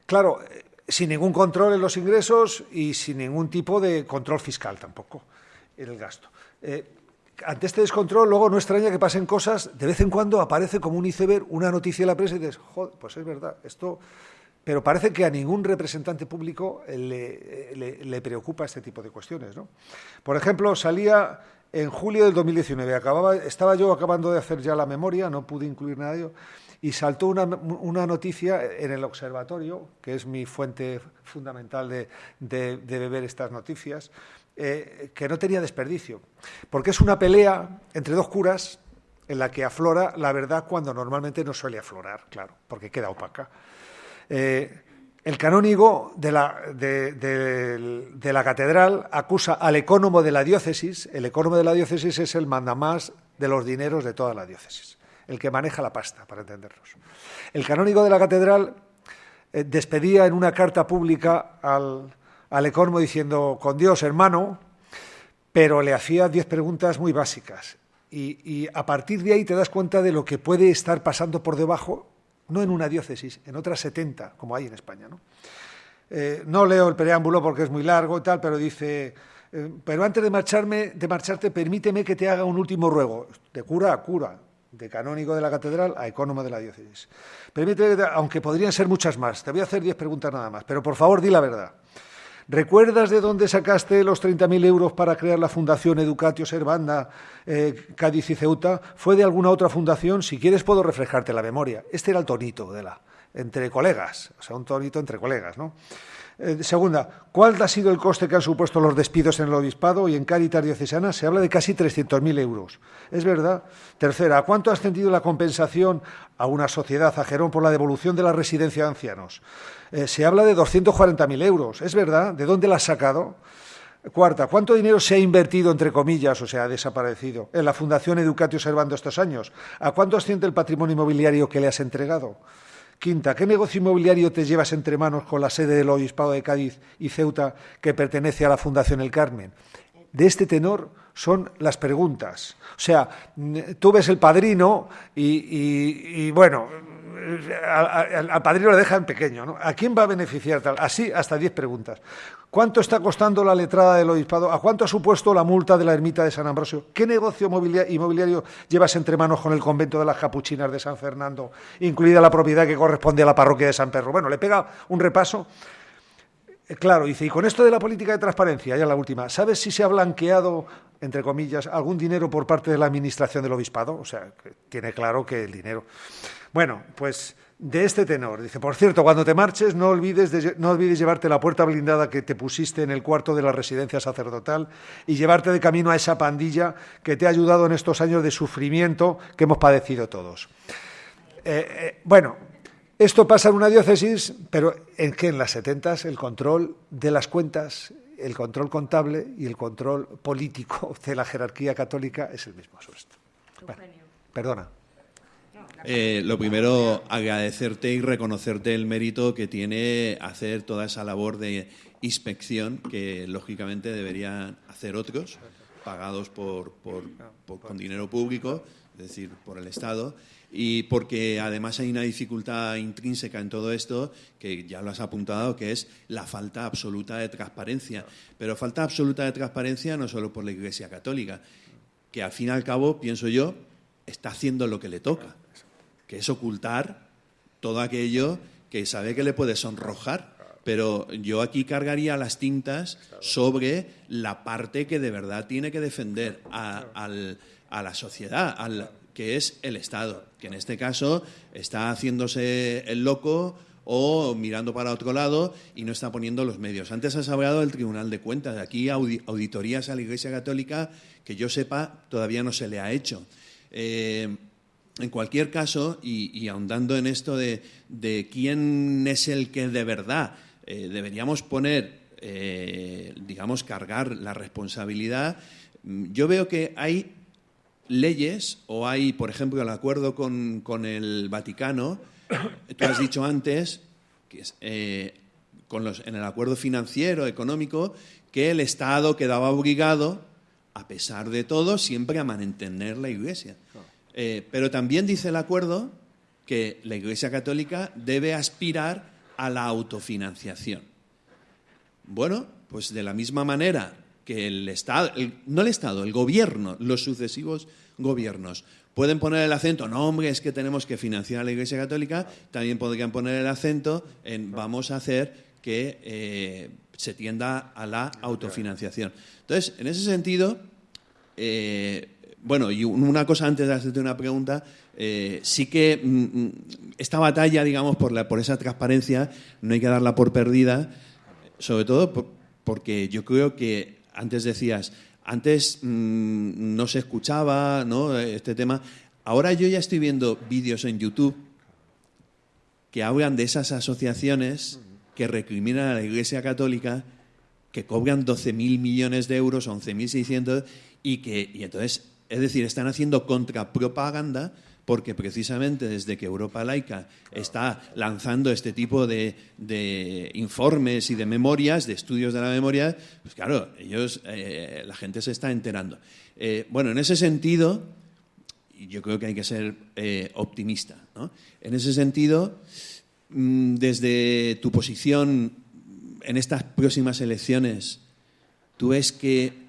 Claro, eh, sin ningún control en los ingresos y sin ningún tipo de control fiscal tampoco en el gasto. Eh, ante este descontrol, luego no extraña que pasen cosas, de vez en cuando aparece como un iceberg una noticia en la prensa y dices, joder, pues es verdad, esto... Pero parece que a ningún representante público le, le, preocupa este tipo de cuestiones. ¿no? Por ejemplo, salía en julio del 2019, acababa, estaba yo acabando de hacer ya la memoria, no pude incluir nada de ello, y saltó una, una noticia en el observatorio, que es mi fuente fundamental de, de, de beber estas noticias, eh, que no tenía desperdicio, porque es una pelea entre dos curas en la que aflora la verdad cuando normalmente no suele aflorar, claro, porque queda opaca. Eh, el canónigo de la, de, la, catedral acusa al ecónomo de la diócesis, el ecónomo de la diócesis es el mandamás de los dineros de toda la diócesis, el que maneja la pasta, para entendernos. El canónigo de la catedral eh, despedía en una carta pública al, al diciendo, con Dios, hermano, pero le hacía diez preguntas muy básicas. y, a partir de ahí te das cuenta de lo que puede estar pasando por debajo, no en una diócesis, en otras 70, como hay en España. No, eh, no leo el preámbulo porque es muy largo y tal, pero dice, eh, pero antes de, marcharme, de marcharte, permíteme que te haga un último ruego, de cura a cura, de canónigo de la catedral a ecónomo de la diócesis. Permíteme, aunque podrían ser muchas más, te voy a hacer diez preguntas nada más, pero por favor di la verdad. ¿Recuerdas de dónde sacaste los 30.000 euros para crear la Fundación Educatio Servanda, eh, Cádiz y Ceuta? ¿Fue de alguna otra fundación? Si quieres puedo reflejarte la memoria. Este era el tonito de la, entre colegas, o sea, un tonito entre colegas, ¿no? Eh, segunda, ¿cuál ha sido el coste que han supuesto los despidos en el obispado y en Caritas Diocesana? Se habla de casi 300.000 euros. ¿Es verdad? Tercera, ¿a cuánto ha ascendido la compensación a una sociedad, a Gerón, por la devolución de la residencia de ancianos? Eh, se habla de 240.000 euros. ¿Es verdad? ¿De dónde la has sacado? Cuarta, ¿cuánto dinero se ha invertido, entre comillas, o sea, ha desaparecido, en la Fundación Educatio Servando estos años? ¿A cuánto asciende el patrimonio inmobiliario que le has entregado? Quinta, ¿qué negocio inmobiliario te llevas entre manos con la sede del Obispado de Cádiz y Ceuta que pertenece a la Fundación El Carmen? De este tenor son las preguntas. O sea, tú ves el padrino y, bueno, al, padrino le dejan pequeño. ¿no? ¿A quién va a beneficiar tal? Así hasta diez preguntas. ¿Cuánto está costando la letrada del obispado? ¿A cuánto ha supuesto la multa de la ermita de San Ambrosio? ¿Qué negocio inmobiliario llevas entre manos con el convento de las Capuchinas de San Fernando, incluida la propiedad que corresponde a la parroquia de San Pedro? Bueno, le pega un repaso. Eh, claro, dice, y con esto de la política de transparencia, ya la última, ¿sabes si se ha blanqueado, entre comillas, algún dinero por parte de la administración del obispado? O sea, tiene claro que el dinero. Bueno, pues de este tenor. Dice, por cierto, cuando te marches no olvides, no olvides llevarte la puerta blindada que te pusiste en el cuarto de la residencia sacerdotal y llevarte de camino a esa pandilla que te ha ayudado en estos años de sufrimiento que hemos padecido todos. Eh, eh, bueno, esto pasa en una diócesis, pero ¿en qué? En las setentas el control de las cuentas, el control contable y el control político de la jerarquía católica es el mismo. perdona. Eh, lo primero, agradecerte y reconocerte el mérito que tiene hacer toda esa labor de inspección que lógicamente deberían hacer otros, pagados por, con dinero público, es decir, por el Estado, y porque además hay una dificultad intrínseca en todo esto, que ya lo has apuntado, que es la falta absoluta de transparencia. Pero falta absoluta de transparencia no solo por la Iglesia Católica, que al fin y al cabo, pienso yo, está haciendo lo que le toca que es ocultar todo aquello que sabe que le puede sonrojar. Pero yo aquí cargaría las tintas sobre la parte que de verdad tiene que defender a, la sociedad, al, que es el Estado, que en este caso está haciéndose el loco o mirando para otro lado y no está poniendo los medios. Antes has hablado del Tribunal de Cuentas. Aquí auditorías a la Iglesia Católica que yo sepa todavía no se le ha hecho. Eh, en cualquier caso, y, ahondando en esto de, quién es el que de verdad eh, deberíamos poner, eh, digamos, cargar la responsabilidad, mm, yo veo que hay leyes o hay, por ejemplo, el acuerdo con, el Vaticano, *coughs* tú has dicho antes, que eh, con en el acuerdo financiero, económico, que el Estado quedaba obligado, a pesar de todo, siempre a mantener la Iglesia. Eh, pero también dice el acuerdo que la Iglesia Católica debe aspirar a la autofinanciación. Bueno, pues de la misma manera que el Estado, no el Estado, el gobierno, los sucesivos gobiernos pueden poner el acento, no hombre, es que tenemos que financiar a la Iglesia Católica, también podrían poner el acento en vamos a hacer que eh, se tienda a la autofinanciación. Entonces, en ese sentido, eh, bueno, y una cosa antes de hacerte una pregunta, eh, sí que mm, mm, esta batalla, digamos, por, la, por esa transparencia, no hay que darla por perdida, sobre todo porque yo creo que antes decías, antes mm, no se escuchaba ¿no? este tema, ahora yo ya estoy viendo vídeos en YouTube que hablan de esas asociaciones que recriminan a la Iglesia Católica, que cobran 12.000 millones de euros, 11.600, y que y entonces es decir, están haciendo contrapropaganda porque precisamente desde que Europa Laica está lanzando este tipo de, informes y de memorias, de estudios de la memoria, pues claro, ellos, eh, la gente se está enterando. Eh, bueno, en ese sentido, yo creo que hay que ser eh, optimista. En ese sentido, mm, desde tu posición en estas próximas elecciones, ¿tú ves que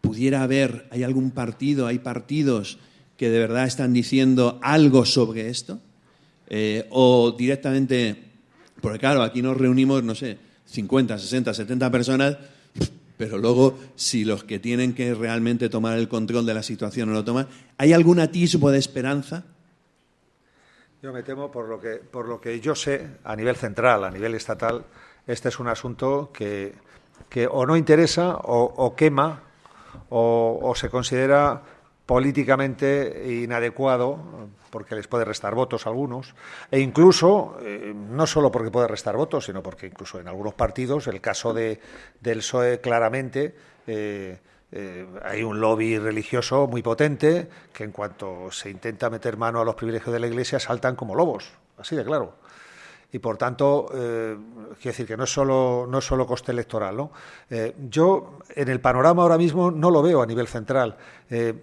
pudiera haber, hay algún partido, hay partidos que de verdad están diciendo algo sobre esto? Eh, o directamente, porque claro, aquí nos reunimos, no sé, 50, 60, 70 personas, pero luego si los que tienen que realmente tomar el control de la situación no lo toman, ¿hay algún atisbo de esperanza? Yo me temo, por lo que, por lo que yo sé, a nivel central, a nivel estatal, este es un asunto que, o no interesa o, quema o, se considera políticamente inadecuado porque les puede restar votos a algunos e incluso eh, no solo porque puede restar votos sino porque incluso en algunos partidos el caso de del PSOE claramente eh, eh, hay un lobby religioso muy potente que en cuanto se intenta meter mano a los privilegios de la Iglesia saltan como lobos así de claro y por tanto, eh, quiero decir que no es solo, no es solo coste electoral. ¿no? Eh, yo en el panorama ahora mismo no lo veo a nivel central. Eh,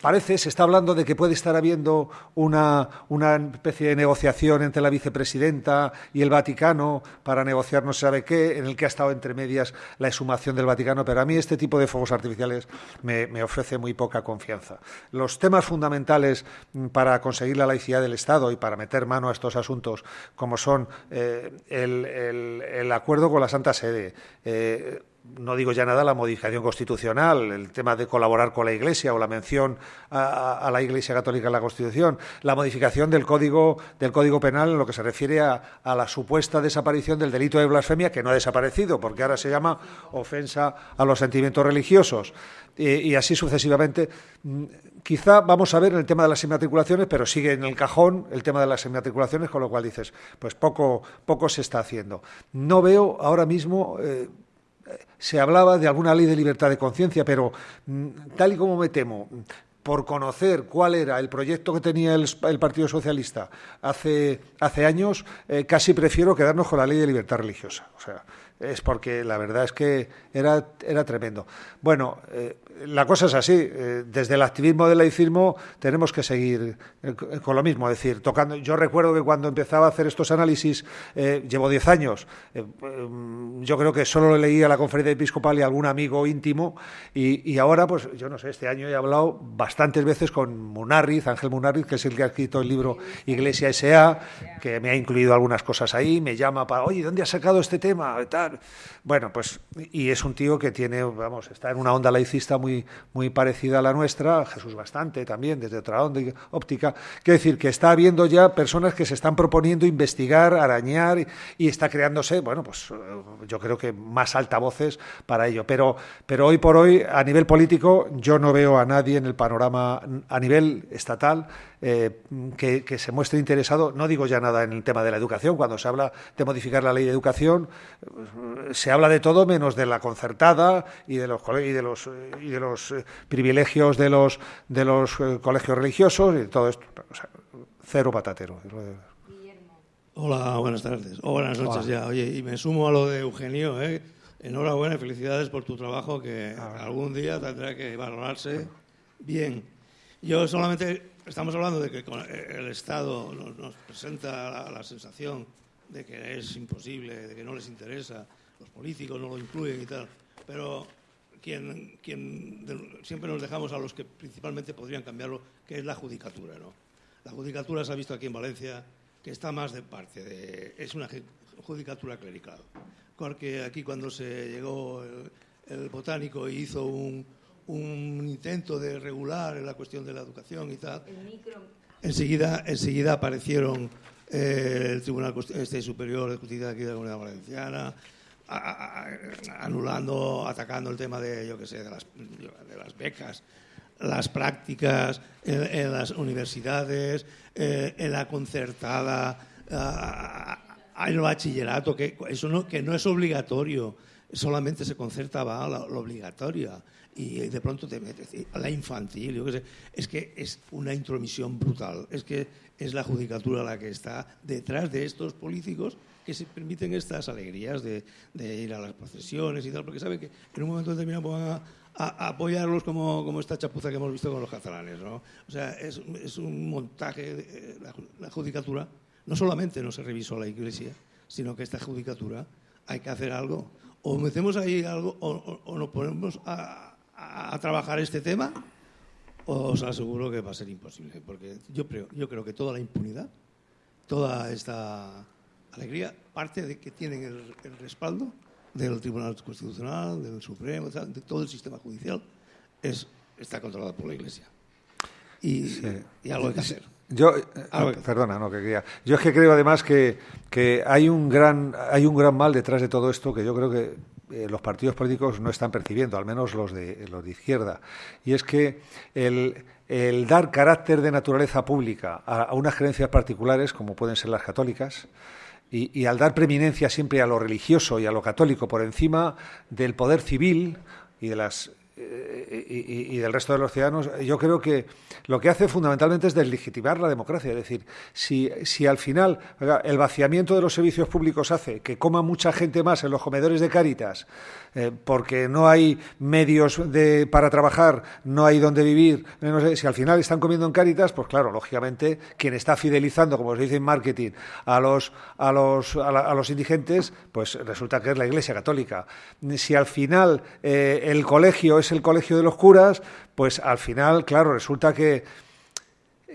parece, se está hablando de que puede estar habiendo una, una, especie de negociación entre la vicepresidenta y el Vaticano para negociar no se sabe qué, en el que ha estado entre medias la exhumación del Vaticano, pero a mí este tipo de fuegos artificiales me, ofrece muy poca confianza. Los temas fundamentales mm, para conseguir la laicidad del Estado y para meter mano a estos asuntos, como son eh, el, acuerdo con la Santa Sede, eh, no digo ya nada la modificación constitucional, el tema de colaborar con la Iglesia o la mención a, la Iglesia Católica en la Constitución, la modificación del Código, del código Penal en lo que se refiere a, la supuesta desaparición del delito de blasfemia, que no ha desaparecido, porque ahora se llama ofensa a los sentimientos religiosos, y, así sucesivamente. Mm, quizá vamos a ver el tema de las inmatriculaciones, pero sigue en el cajón el tema de las inmatriculaciones, con lo cual dices, pues poco, poco se está haciendo. No veo ahora mismo. Eh, se hablaba de alguna ley de libertad de conciencia, pero mm, tal y como me temo, por conocer cuál era el proyecto que tenía el, Partido Socialista hace, hace años, eh, casi prefiero quedarnos con la ley de libertad religiosa. O sea, es porque la verdad es que era, era tremendo. Bueno, eh, la cosa es así. Eh, desde el activismo del laicismo tenemos que seguir eh, con lo mismo. Es decir, tocando. Yo recuerdo que cuando empezaba a hacer estos análisis, llevo 10 años, yo creo que solo leía la conferencia episcopal y algún amigo íntimo. Y, ahora, pues yo no sé, este año he hablado bastantes veces con Munarriz, Ángel Munarriz, que es el que ha escrito el libro Iglesia S.A., que me ha incluido algunas cosas ahí. Me llama para, oye, ¿dónde has sacado este tema? Bueno, pues, y es un tío que tiene, vamos, está en una onda laicista muy, muy parecida a la nuestra, Jesús bastante también, desde otra onda óptica. Quiero decir que está habiendo ya personas que se están proponiendo investigar, arañar y, está creándose, bueno, pues yo creo que más altavoces para ello. Pero, pero hoy por hoy, a nivel político, yo no veo a nadie en el panorama a nivel estatal eh, que, se muestre interesado. No digo ya nada en el tema de la educación. Cuando se habla de modificar la ley de educación, eh, se habla de todo menos de la concertada y de los y de los y de los eh, privilegios de los de los colegios religiosos y todo esto. cero patatero. Hola, buenas tardes. O buenas noches ya. Oye, y me sumo a lo de Eugenio. Enhorabuena y felicidades por tu trabajo que ah, algún día tendrá que valorarse bien. Yo solamente Estamos hablando de que el Estado nos, presenta la, sensación de que es imposible, de que no les interesa, los políticos no lo incluyen y tal, pero quien, quien siempre nos dejamos a los que principalmente podrían cambiarlo, que es la judicatura. ¿no? La judicatura se ha visto aquí en Valencia que está más de parte, de, es una judicatura clerical. Porque aquí cuando se llegó el botánico y hizo un, un intento de regular la cuestión de la educación y tal. Enseguida, enseguida aparecieron eh, el Tribunal este Superior de Justicia aquí de la Comunidad Valenciana, anulando, atacando el tema de, yo que sé, de las, de las becas, las prácticas en, las universidades, eh, en la concertada, en el bachillerato, que eso no, que no es obligatorio solamente se concertaba la, la obligatoria y de pronto te metes a la infantil. Es que es una intromisión brutal. Es que es la judicatura la que está detrás de estos políticos que se permiten estas alegrías de, ir a las procesiones y tal, porque saben que en un momento determinado van a, apoyarlos como, esta chapuza que hemos visto con los catalanes. ¿no? O sea, es, un montaje, de, la, judicatura, no solamente no se revisó la Iglesia, sino que esta judicatura hay que hacer algo. O metemos ahí algo o, o nos ponemos a, a, trabajar este tema, os aseguro que va a ser imposible, porque yo creo, yo creo que toda la impunidad, toda esta alegría, parte de que tienen el, respaldo del Tribunal Constitucional, del Supremo, de todo el sistema judicial, es, está controlado por la Iglesia. Y, algo hay que hacer. Yo, eh, perdona, no, que quería. Yo es que creo además que, que, hay, un gran, hay un gran mal detrás de todo esto que yo creo que eh, los partidos políticos no están percibiendo, al menos los de, los de izquierda. Y es que el, dar carácter de naturaleza pública a, unas creencias particulares, como pueden ser las católicas, y, y, al dar preeminencia siempre a lo religioso y a lo católico por encima del poder civil y de las y, del resto de los ciudadanos, yo creo que lo que hace fundamentalmente es deslegitimar la democracia. Es decir, si, si al final el vaciamiento de los servicios públicos hace que coma mucha gente más en los comedores de Cáritas, eh, porque no hay medios de, para trabajar, no hay donde vivir, no sé, si al final están comiendo en Cáritas, pues claro, lógicamente, quien está fidelizando, como se dice en marketing, a los, a los, a, los indigentes, pues resulta que es la Iglesia Católica. Si al final eh, el colegio es el colegio de los curas, pues al final, claro, resulta que,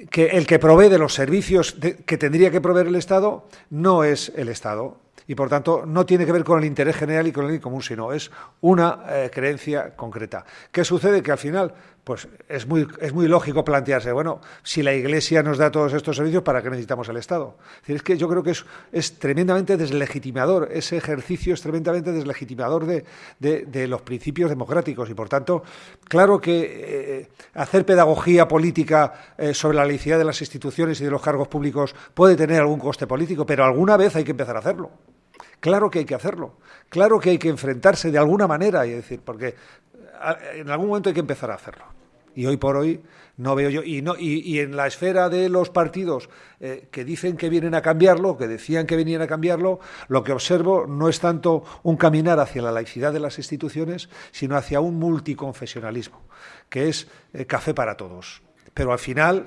que el que provee de los servicios que tendría que proveer el Estado no es el Estado, y por tanto no tiene que ver con el interés general y con el común, sino es una eh, creencia concreta. ¿Qué sucede? Que al final, pues es muy, es muy lógico plantearse, bueno, si la Iglesia nos da todos estos servicios, ¿para qué necesitamos el Estado? Es, que yo creo que es, es tremendamente deslegitimador, ese ejercicio es tremendamente deslegitimador de, de, los principios democráticos y por tanto, claro que eh, hacer pedagogía política eh, sobre la laicidad de las instituciones y de los cargos públicos puede tener algún coste político, pero alguna vez hay que empezar a hacerlo. Claro que hay que hacerlo, claro que hay que enfrentarse de alguna manera, y decir, porque en algún momento hay que empezar a hacerlo. Y hoy por hoy no veo yo, y, no, y, en la esfera de los partidos eh, que dicen que vienen a cambiarlo, que decían que venían a cambiarlo, lo que observo no es tanto un caminar hacia la laicidad de las instituciones, sino hacia un multiconfesionalismo, que es eh, café para todos. Pero al final,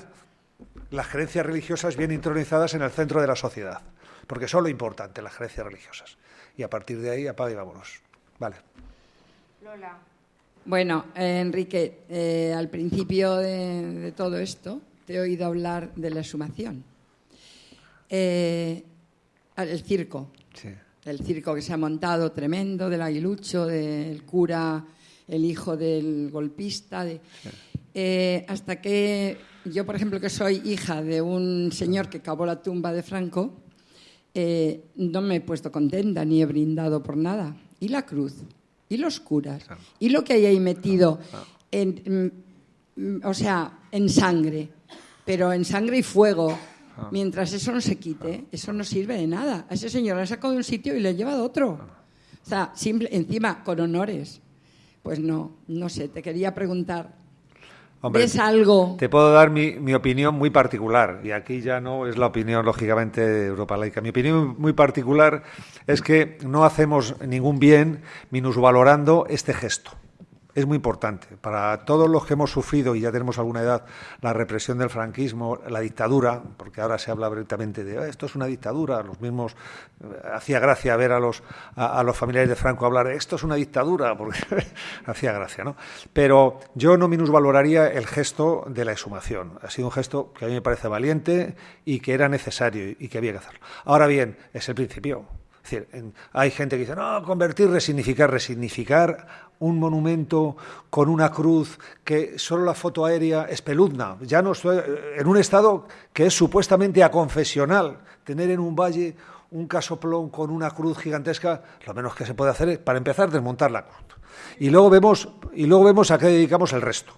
las creencias religiosas vienen intronizadas en el centro de la sociedad porque son lo importante, las creencias religiosas. Y a partir de ahí, apaga y vámonos. Vale. Lola. Bueno, eh, Enrique, eh, al principio de, todo esto te he oído hablar de la exhumación. Eh, el circo. Sí. El circo que se ha montado tremendo, del aguilucho, del cura, el hijo del golpista. hasta que yo, por ejemplo, que soy hija de un señor que cavó la tumba de Franco, eh, no me he puesto contenta ni he brindado por nada. ¿Y la cruz? ¿Y los curas? ¿Y lo que hay ahí metido en, mm, o sea, en sangre? Pero en sangre y fuego. Ah. Mientras eso no se quite, eso no sirve de nada. A ese señor le ha sacado de un sitio y le ha llevado a otro. O sea, simple, encima, con honores. Pues no, no sé, te quería preguntar, ¿Ves algo? Te puedo dar mi, mi, opinión muy particular, y aquí ya no es la opinión, lógicamente, de Europa Laica. Mi opinión muy particular es que no hacemos ningún bien minusvalorando este gesto es muy importante. Para todos los que hemos sufrido, y ya tenemos alguna edad, la represión del franquismo, la dictadura, porque ahora se habla abiertamente de ah, esto es una dictadura, los mismos, eh, hacía gracia ver a los, a, los familiares de Franco hablar, esto es una dictadura, *laughs* porque hacía gracia, ¿no? Pero yo no minusvaloraría el gesto de la exhumación. Ha sido un gesto que a mí me parece valiente y que era necesario y que había que hacerlo. Ahora bien, es el principio. Es decir, hay gente que dice, no, convertir, resignificar, resignificar un monumento con una cruz que solo la foto aérea espeluzna. Ya no estoy en un estado que es supuestamente aconfesional. Tener en un valle un casoplón con una cruz gigantesca, lo menos que se puede hacer es, para empezar, desmontar la cruz. Y luego vemos, y luego vemos a qué dedicamos el resto.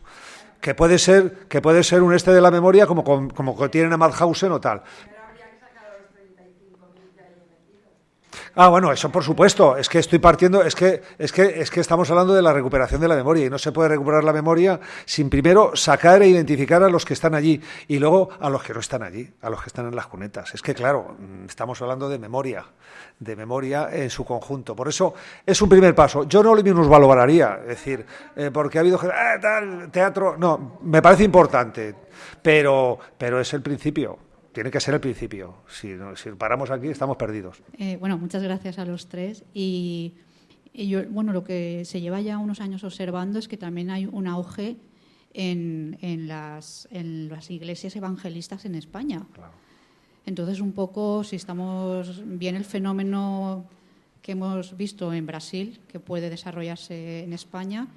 Que puede ser, que puede ser un este de la memoria como, como, como tienen a Madhausen o tal. Ah, bueno, eso por supuesto. Es que estoy partiendo, es que, es que, es que estamos hablando de la recuperación de la memoria y no se puede recuperar la memoria sin primero sacar e identificar a los que están allí y luego a los que no están allí, a los que están en las cunetas. Es que claro, mm, estamos hablando de memoria, de memoria en su conjunto. Por eso es un primer paso. Yo no lo valoraría, es decir, eh, porque ha habido ah, tal, teatro, no, me parece importante, pero, pero es el principio tiene que ser el principio. Si, si paramos aquí, estamos perdidos. Eh, bueno, muchas gracias a los tres. Y, yo, bueno, lo que se lleva ya unos años observando es que también hay un auge en, en, las, en las iglesias evangelistas en España. Entonces, un poco, si estamos bien el fenómeno que hemos visto en Brasil, que puede desarrollarse en España,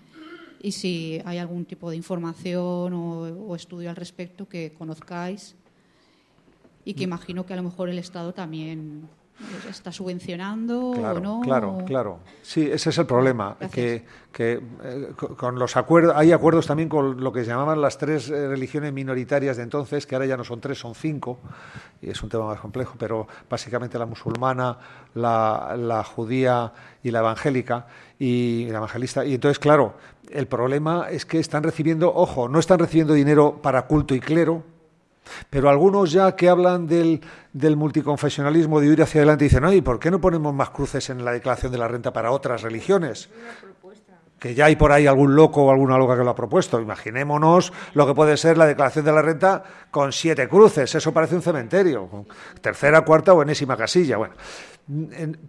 y si hay algún tipo de información o, o estudio al respecto que conozcáis y que imagino que a lo mejor el Estado también está subvencionando claro, o no. Claro, claro. Sí, ese es el problema. Que, que eh, con los acuerdos, hay acuerdos también con lo que se llamaban las tres eh, religiones minoritarias de entonces, que ahora ya no son tres, son cinco, y es un tema más complejo, pero básicamente la musulmana, la, la judía y la evangélica, y la evangelista. Y entonces, claro, el problema es que están recibiendo, ojo, no están recibiendo dinero para culto y clero, pero algunos ya que hablan del, del multiconfesionalismo, de ir hacia adelante, dicen, ¿y ¿por qué no ponemos más cruces en la declaración de la renta para otras religiones? Que ya hay por ahí algún loco o alguna loca que lo ha propuesto. Imaginémonos lo que puede ser la declaración de la renta con siete cruces. Eso parece un cementerio. Tercera, cuarta o enésima casilla. Bueno,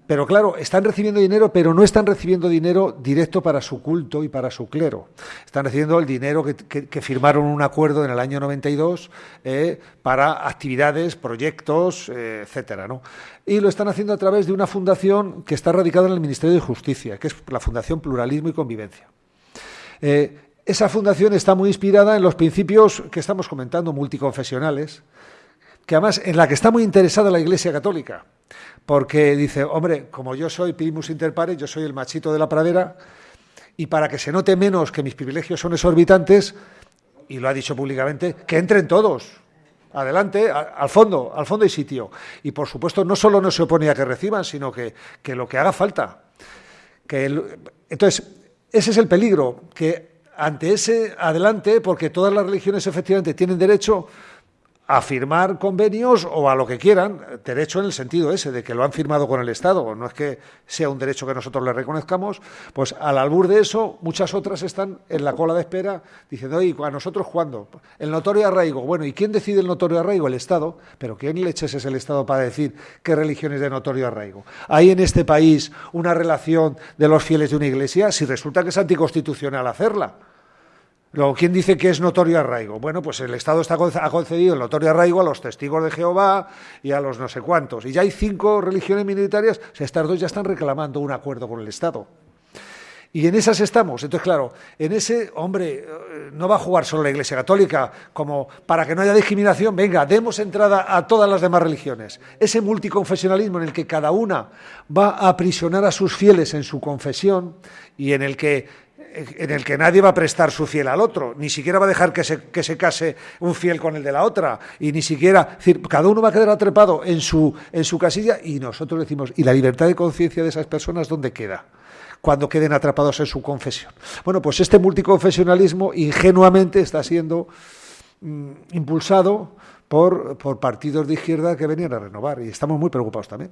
pero claro, están recibiendo dinero, pero no están recibiendo dinero directo para su culto y para su clero. Están recibiendo el dinero que, firmaron un acuerdo en el año 92 eh, para actividades, proyectos, eh, etcétera. ¿no? Y lo están haciendo a través de una fundación que está radicada en el Ministerio de Justicia, que es la Fundación Pluralismo y Convivencia. Eh, esa fundación está muy inspirada en los principios que estamos comentando, multiconfesionales, que además en la que está muy interesada la Iglesia Católica porque dice, hombre, como yo soy primus inter pares, yo soy el machito de la pradera, y para que se note menos que mis privilegios son exorbitantes, y lo ha dicho públicamente, que entren todos, adelante, al fondo, al fondo y sitio. Y por supuesto, no solo no se opone a que reciban, sino que, lo que haga falta. Que entonces, ese es el peligro, que ante ese adelante, porque todas las religiones efectivamente tienen derecho, a firmar convenios o a lo que quieran, derecho en el sentido ese, de que lo han firmado con el Estado, no es que sea un derecho que nosotros le reconozcamos, pues al albur de eso, muchas otras están en la cola de espera diciendo, oye, ¿a nosotros cuándo? El notorio arraigo. Bueno, ¿y quién decide el notorio arraigo? El Estado. Pero ¿quién leches es el Estado para decir qué religión es de notorio arraigo? ¿Hay en este país una relación de los fieles de una iglesia? Si resulta que es anticonstitucional hacerla. Luego, ¿quién dice que es notorio arraigo? Bueno, pues el Estado está, ha concedido el notorio arraigo a los testigos de Jehová y a los no sé cuántos. Y ya hay cinco religiones minoritarias, o sea, estas dos ya están reclamando un acuerdo con el Estado. Y en esas estamos. Entonces, claro, en ese, hombre, eh, no va a jugar solo la Iglesia Católica como para que no haya discriminación. Venga, demos entrada a todas las demás religiones. Ese multiconfesionalismo en el que cada una va a aprisionar a sus fieles en su confesión y en el que en el que nadie va a prestar su fiel al otro, ni siquiera va a dejar que se, que se case un fiel con el de la otra, y ni siquiera, decir, cada uno va a quedar atrapado en su, en su casilla y nosotros decimos, ¿y la libertad de conciencia de esas personas dónde queda? cuando queden atrapados en su confesión. Bueno, pues este multiconfesionalismo ingenuamente está siendo mm, impulsado por, por partidos de izquierda que venían a renovar y estamos muy preocupados también.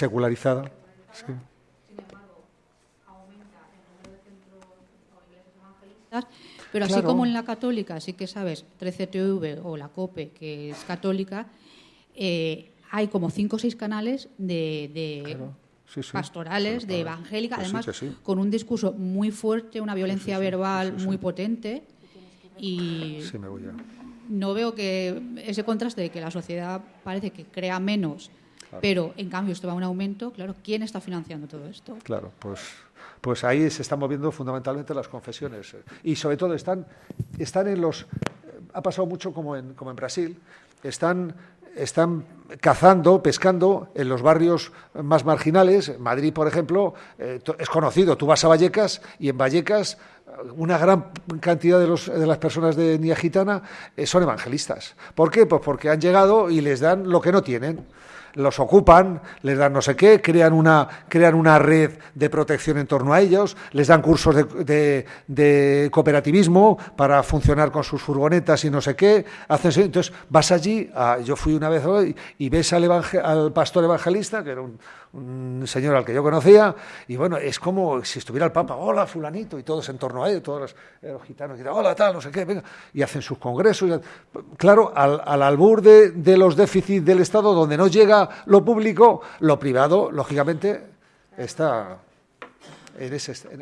Secularizada. Pero así como en la católica, sí que sabes, 13TV o la COPE, que es católica, eh, hay como cinco o seis canales de, pastorales, de evangélica, pues además con un discurso muy fuerte, una violencia verbal muy potente. Y no veo que ese contraste de que la sociedad parece que crea menos pero, en cambio, esto va a un aumento. Claro, ¿quién está financiando todo esto? Claro, pues, pues ahí se están moviendo fundamentalmente las confesiones. Y, sobre todo, están, están en los... Ha pasado mucho como en, como en Brasil. Están están cazando, pescando en los barrios más marginales. Madrid, por ejemplo, eh, es conocido. Tú vas a Vallecas y en Vallecas una gran cantidad de, los, de las personas de etnia gitana eh, son evangelistas. ¿Por qué? Pues porque han llegado y les dan lo que no tienen los ocupan, les dan no sé qué, crean una, crean una red de protección en torno a ellos, les dan cursos de, de, cooperativismo para funcionar con sus furgonetas y no sé qué. Hacen, entonces vas allí, yo fui una vez hoy, y ves al, al pastor evangelista, que era un, un señor al que yo conocía, y bueno, es como si estuviera el Papa, hola fulanito, y todos en torno a él, todos los, gitanos, y hola tal, no sé qué, venga, y hacen sus congresos. claro, al, al albur de, los déficits del Estado, donde no llega lo público, lo privado, lógicamente, está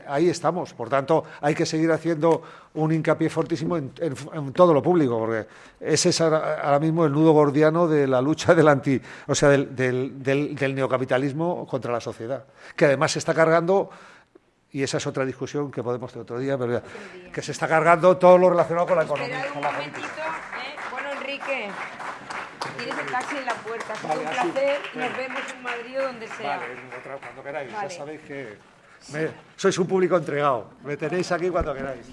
ahí estamos. Por tanto, hay que seguir haciendo un hincapié fortísimo en, todo lo público, porque ese es ahora, mismo el nudo gordiano de la lucha del anti, o sea, del, del, neocapitalismo contra la sociedad, que además se está cargando y esa es otra discusión que podemos tener otro día, pero que se está cargando todo lo relacionado con la economía. un momentito, ¿eh? Bueno, Enrique, tienes el taxi en la puerta. Es un placer nos vemos en Madrid o donde sea. Vale, cuando queráis. Ya sabéis que sois un público entregado. Me tenéis aquí cuando queráis.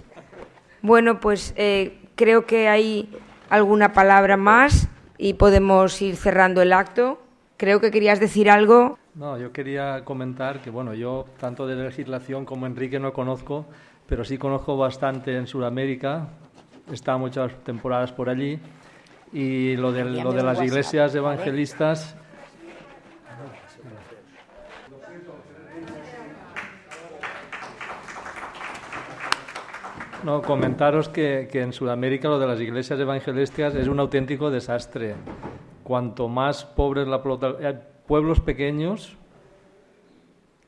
Bueno, pues eh, creo que hay alguna palabra más y podemos ir cerrando el acto. Creo que querías decir algo. No, yo quería comentar que, bueno, yo tanto de legislación como Enrique no conozco, pero sí conozco bastante en Sudamérica. He estado muchas temporadas por allí. Y lo de, lo de las iglesias evangelistas No, comentaros que, en Sudamérica lo de las iglesias evangelísticas es un auténtico desastre. Cuanto más pobres la eh, pueblos pequeños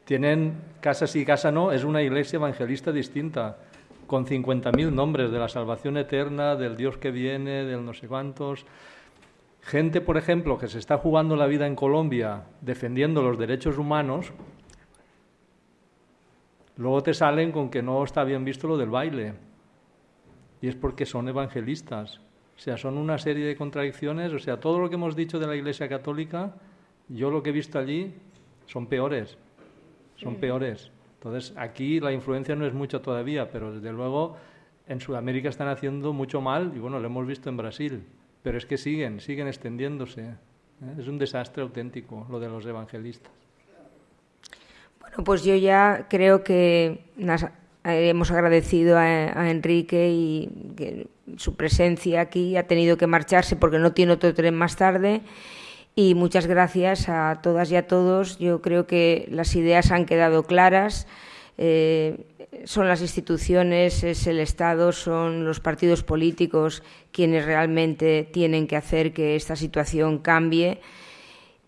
tienen casa sí, casa no, es una iglesia evangelista distinta, con 50.000 nombres de la salvación eterna, del Dios que viene, del no sé cuántos. Gente, por ejemplo, que se está jugando la vida en Colombia defendiendo los derechos humanos, luego te salen con que no está bien visto lo del baile y es porque son evangelistas. O sea, son una serie de contradicciones. O sea, todo lo que hemos dicho de la Iglesia Católica, yo lo que he visto allí son peores. Son peores. Entonces, aquí la influencia no es mucha todavía, pero desde luego en Sudamérica están haciendo mucho mal y bueno, lo hemos visto en Brasil. Pero es que siguen, siguen extendiéndose. ¿eh? Es un desastre auténtico lo de los evangelistas. Bueno, pues yo ya creo que hemos agradecido a, Enrique y su presencia aquí. Ha tenido que marcharse porque no tiene otro tren más tarde. Y muchas gracias a todas y a todos. Yo creo que las ideas han quedado claras. Eh, son las instituciones, es el Estado, son los partidos políticos quienes realmente tienen que hacer que esta situación cambie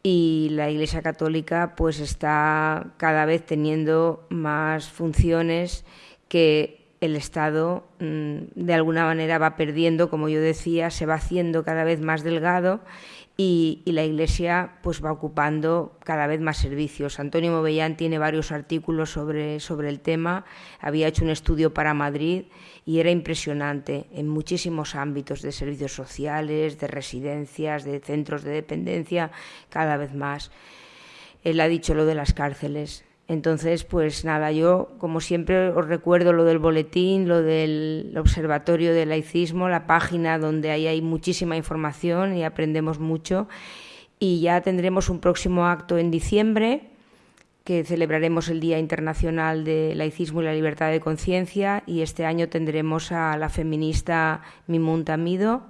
y la Iglesia Católica pues está cada vez teniendo más funciones que el Estado mm, de alguna manera va perdiendo, como yo decía, se va haciendo cada vez más delgado y, la Iglesia pues va ocupando cada vez más servicios. Antonio Movellán tiene varios artículos sobre, sobre el tema, había hecho un estudio para Madrid y era impresionante en muchísimos ámbitos de servicios sociales, de residencias, de centros de dependencia, cada vez más. Él ha dicho lo de las cárceles. Entonces, pues nada, yo como siempre os recuerdo lo del boletín, lo del observatorio del laicismo, la página donde ahí hay muchísima información y aprendemos mucho. Y ya tendremos un próximo acto en diciembre, que celebraremos el Día Internacional de Laicismo y la Libertad de Conciencia, y este año tendremos a la feminista Mimun Tamido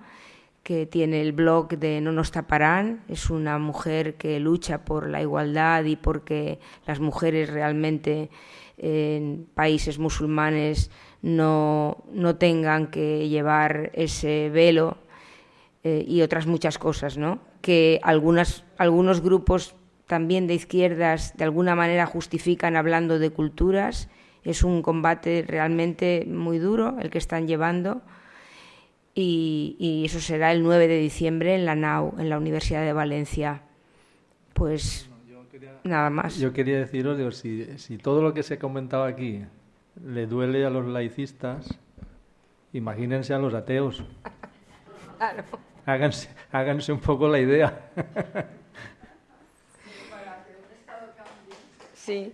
que tiene el blog de No nos taparán. Es una mujer que lucha por la igualdad y porque las mujeres realmente en países musulmanes no, no tengan que llevar ese velo eh, y otras muchas cosas, ¿no? Que algunas, algunos grupos también de izquierdas de alguna manera justifican hablando de culturas. Es un combate realmente muy duro el que están llevando y, eso será el 9 de diciembre en la NAU, en la Universidad de Valencia. Pues nada más. Yo quería deciros, si, si todo lo que se ha comentado aquí le duele a los laicistas, imagínense a los ateos. háganse, háganse un poco la idea. Sí.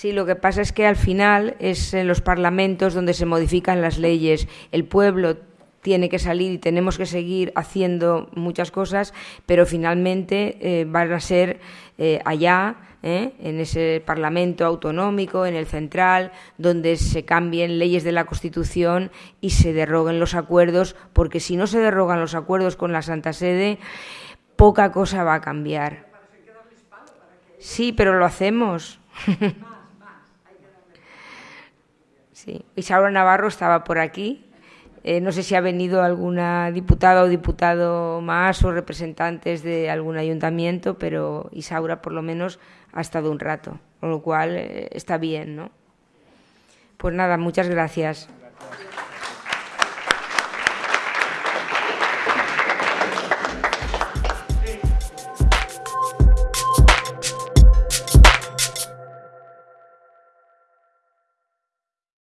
Sí, lo que pasa es que al final es en los parlamentos donde se modifican las leyes. El pueblo tiene que salir y tenemos que seguir haciendo muchas cosas, pero finalmente eh, van a ser eh, allá, eh, en ese Parlamento autonómico, en el central, donde se cambien leyes de la Constitución y se derroguen los acuerdos, porque si no se derrogan los acuerdos con la Santa Sede, poca cosa va a cambiar. Sí, pero lo hacemos. *laughs* Sí. Isaura Navarro estaba por aquí. Eh, no sé si ha venido alguna diputada o diputado más o representantes de algún ayuntamiento, pero Isaura por lo menos ha estado un rato, con lo cual eh, está bien, ¿no? Pues nada, muchas gracias.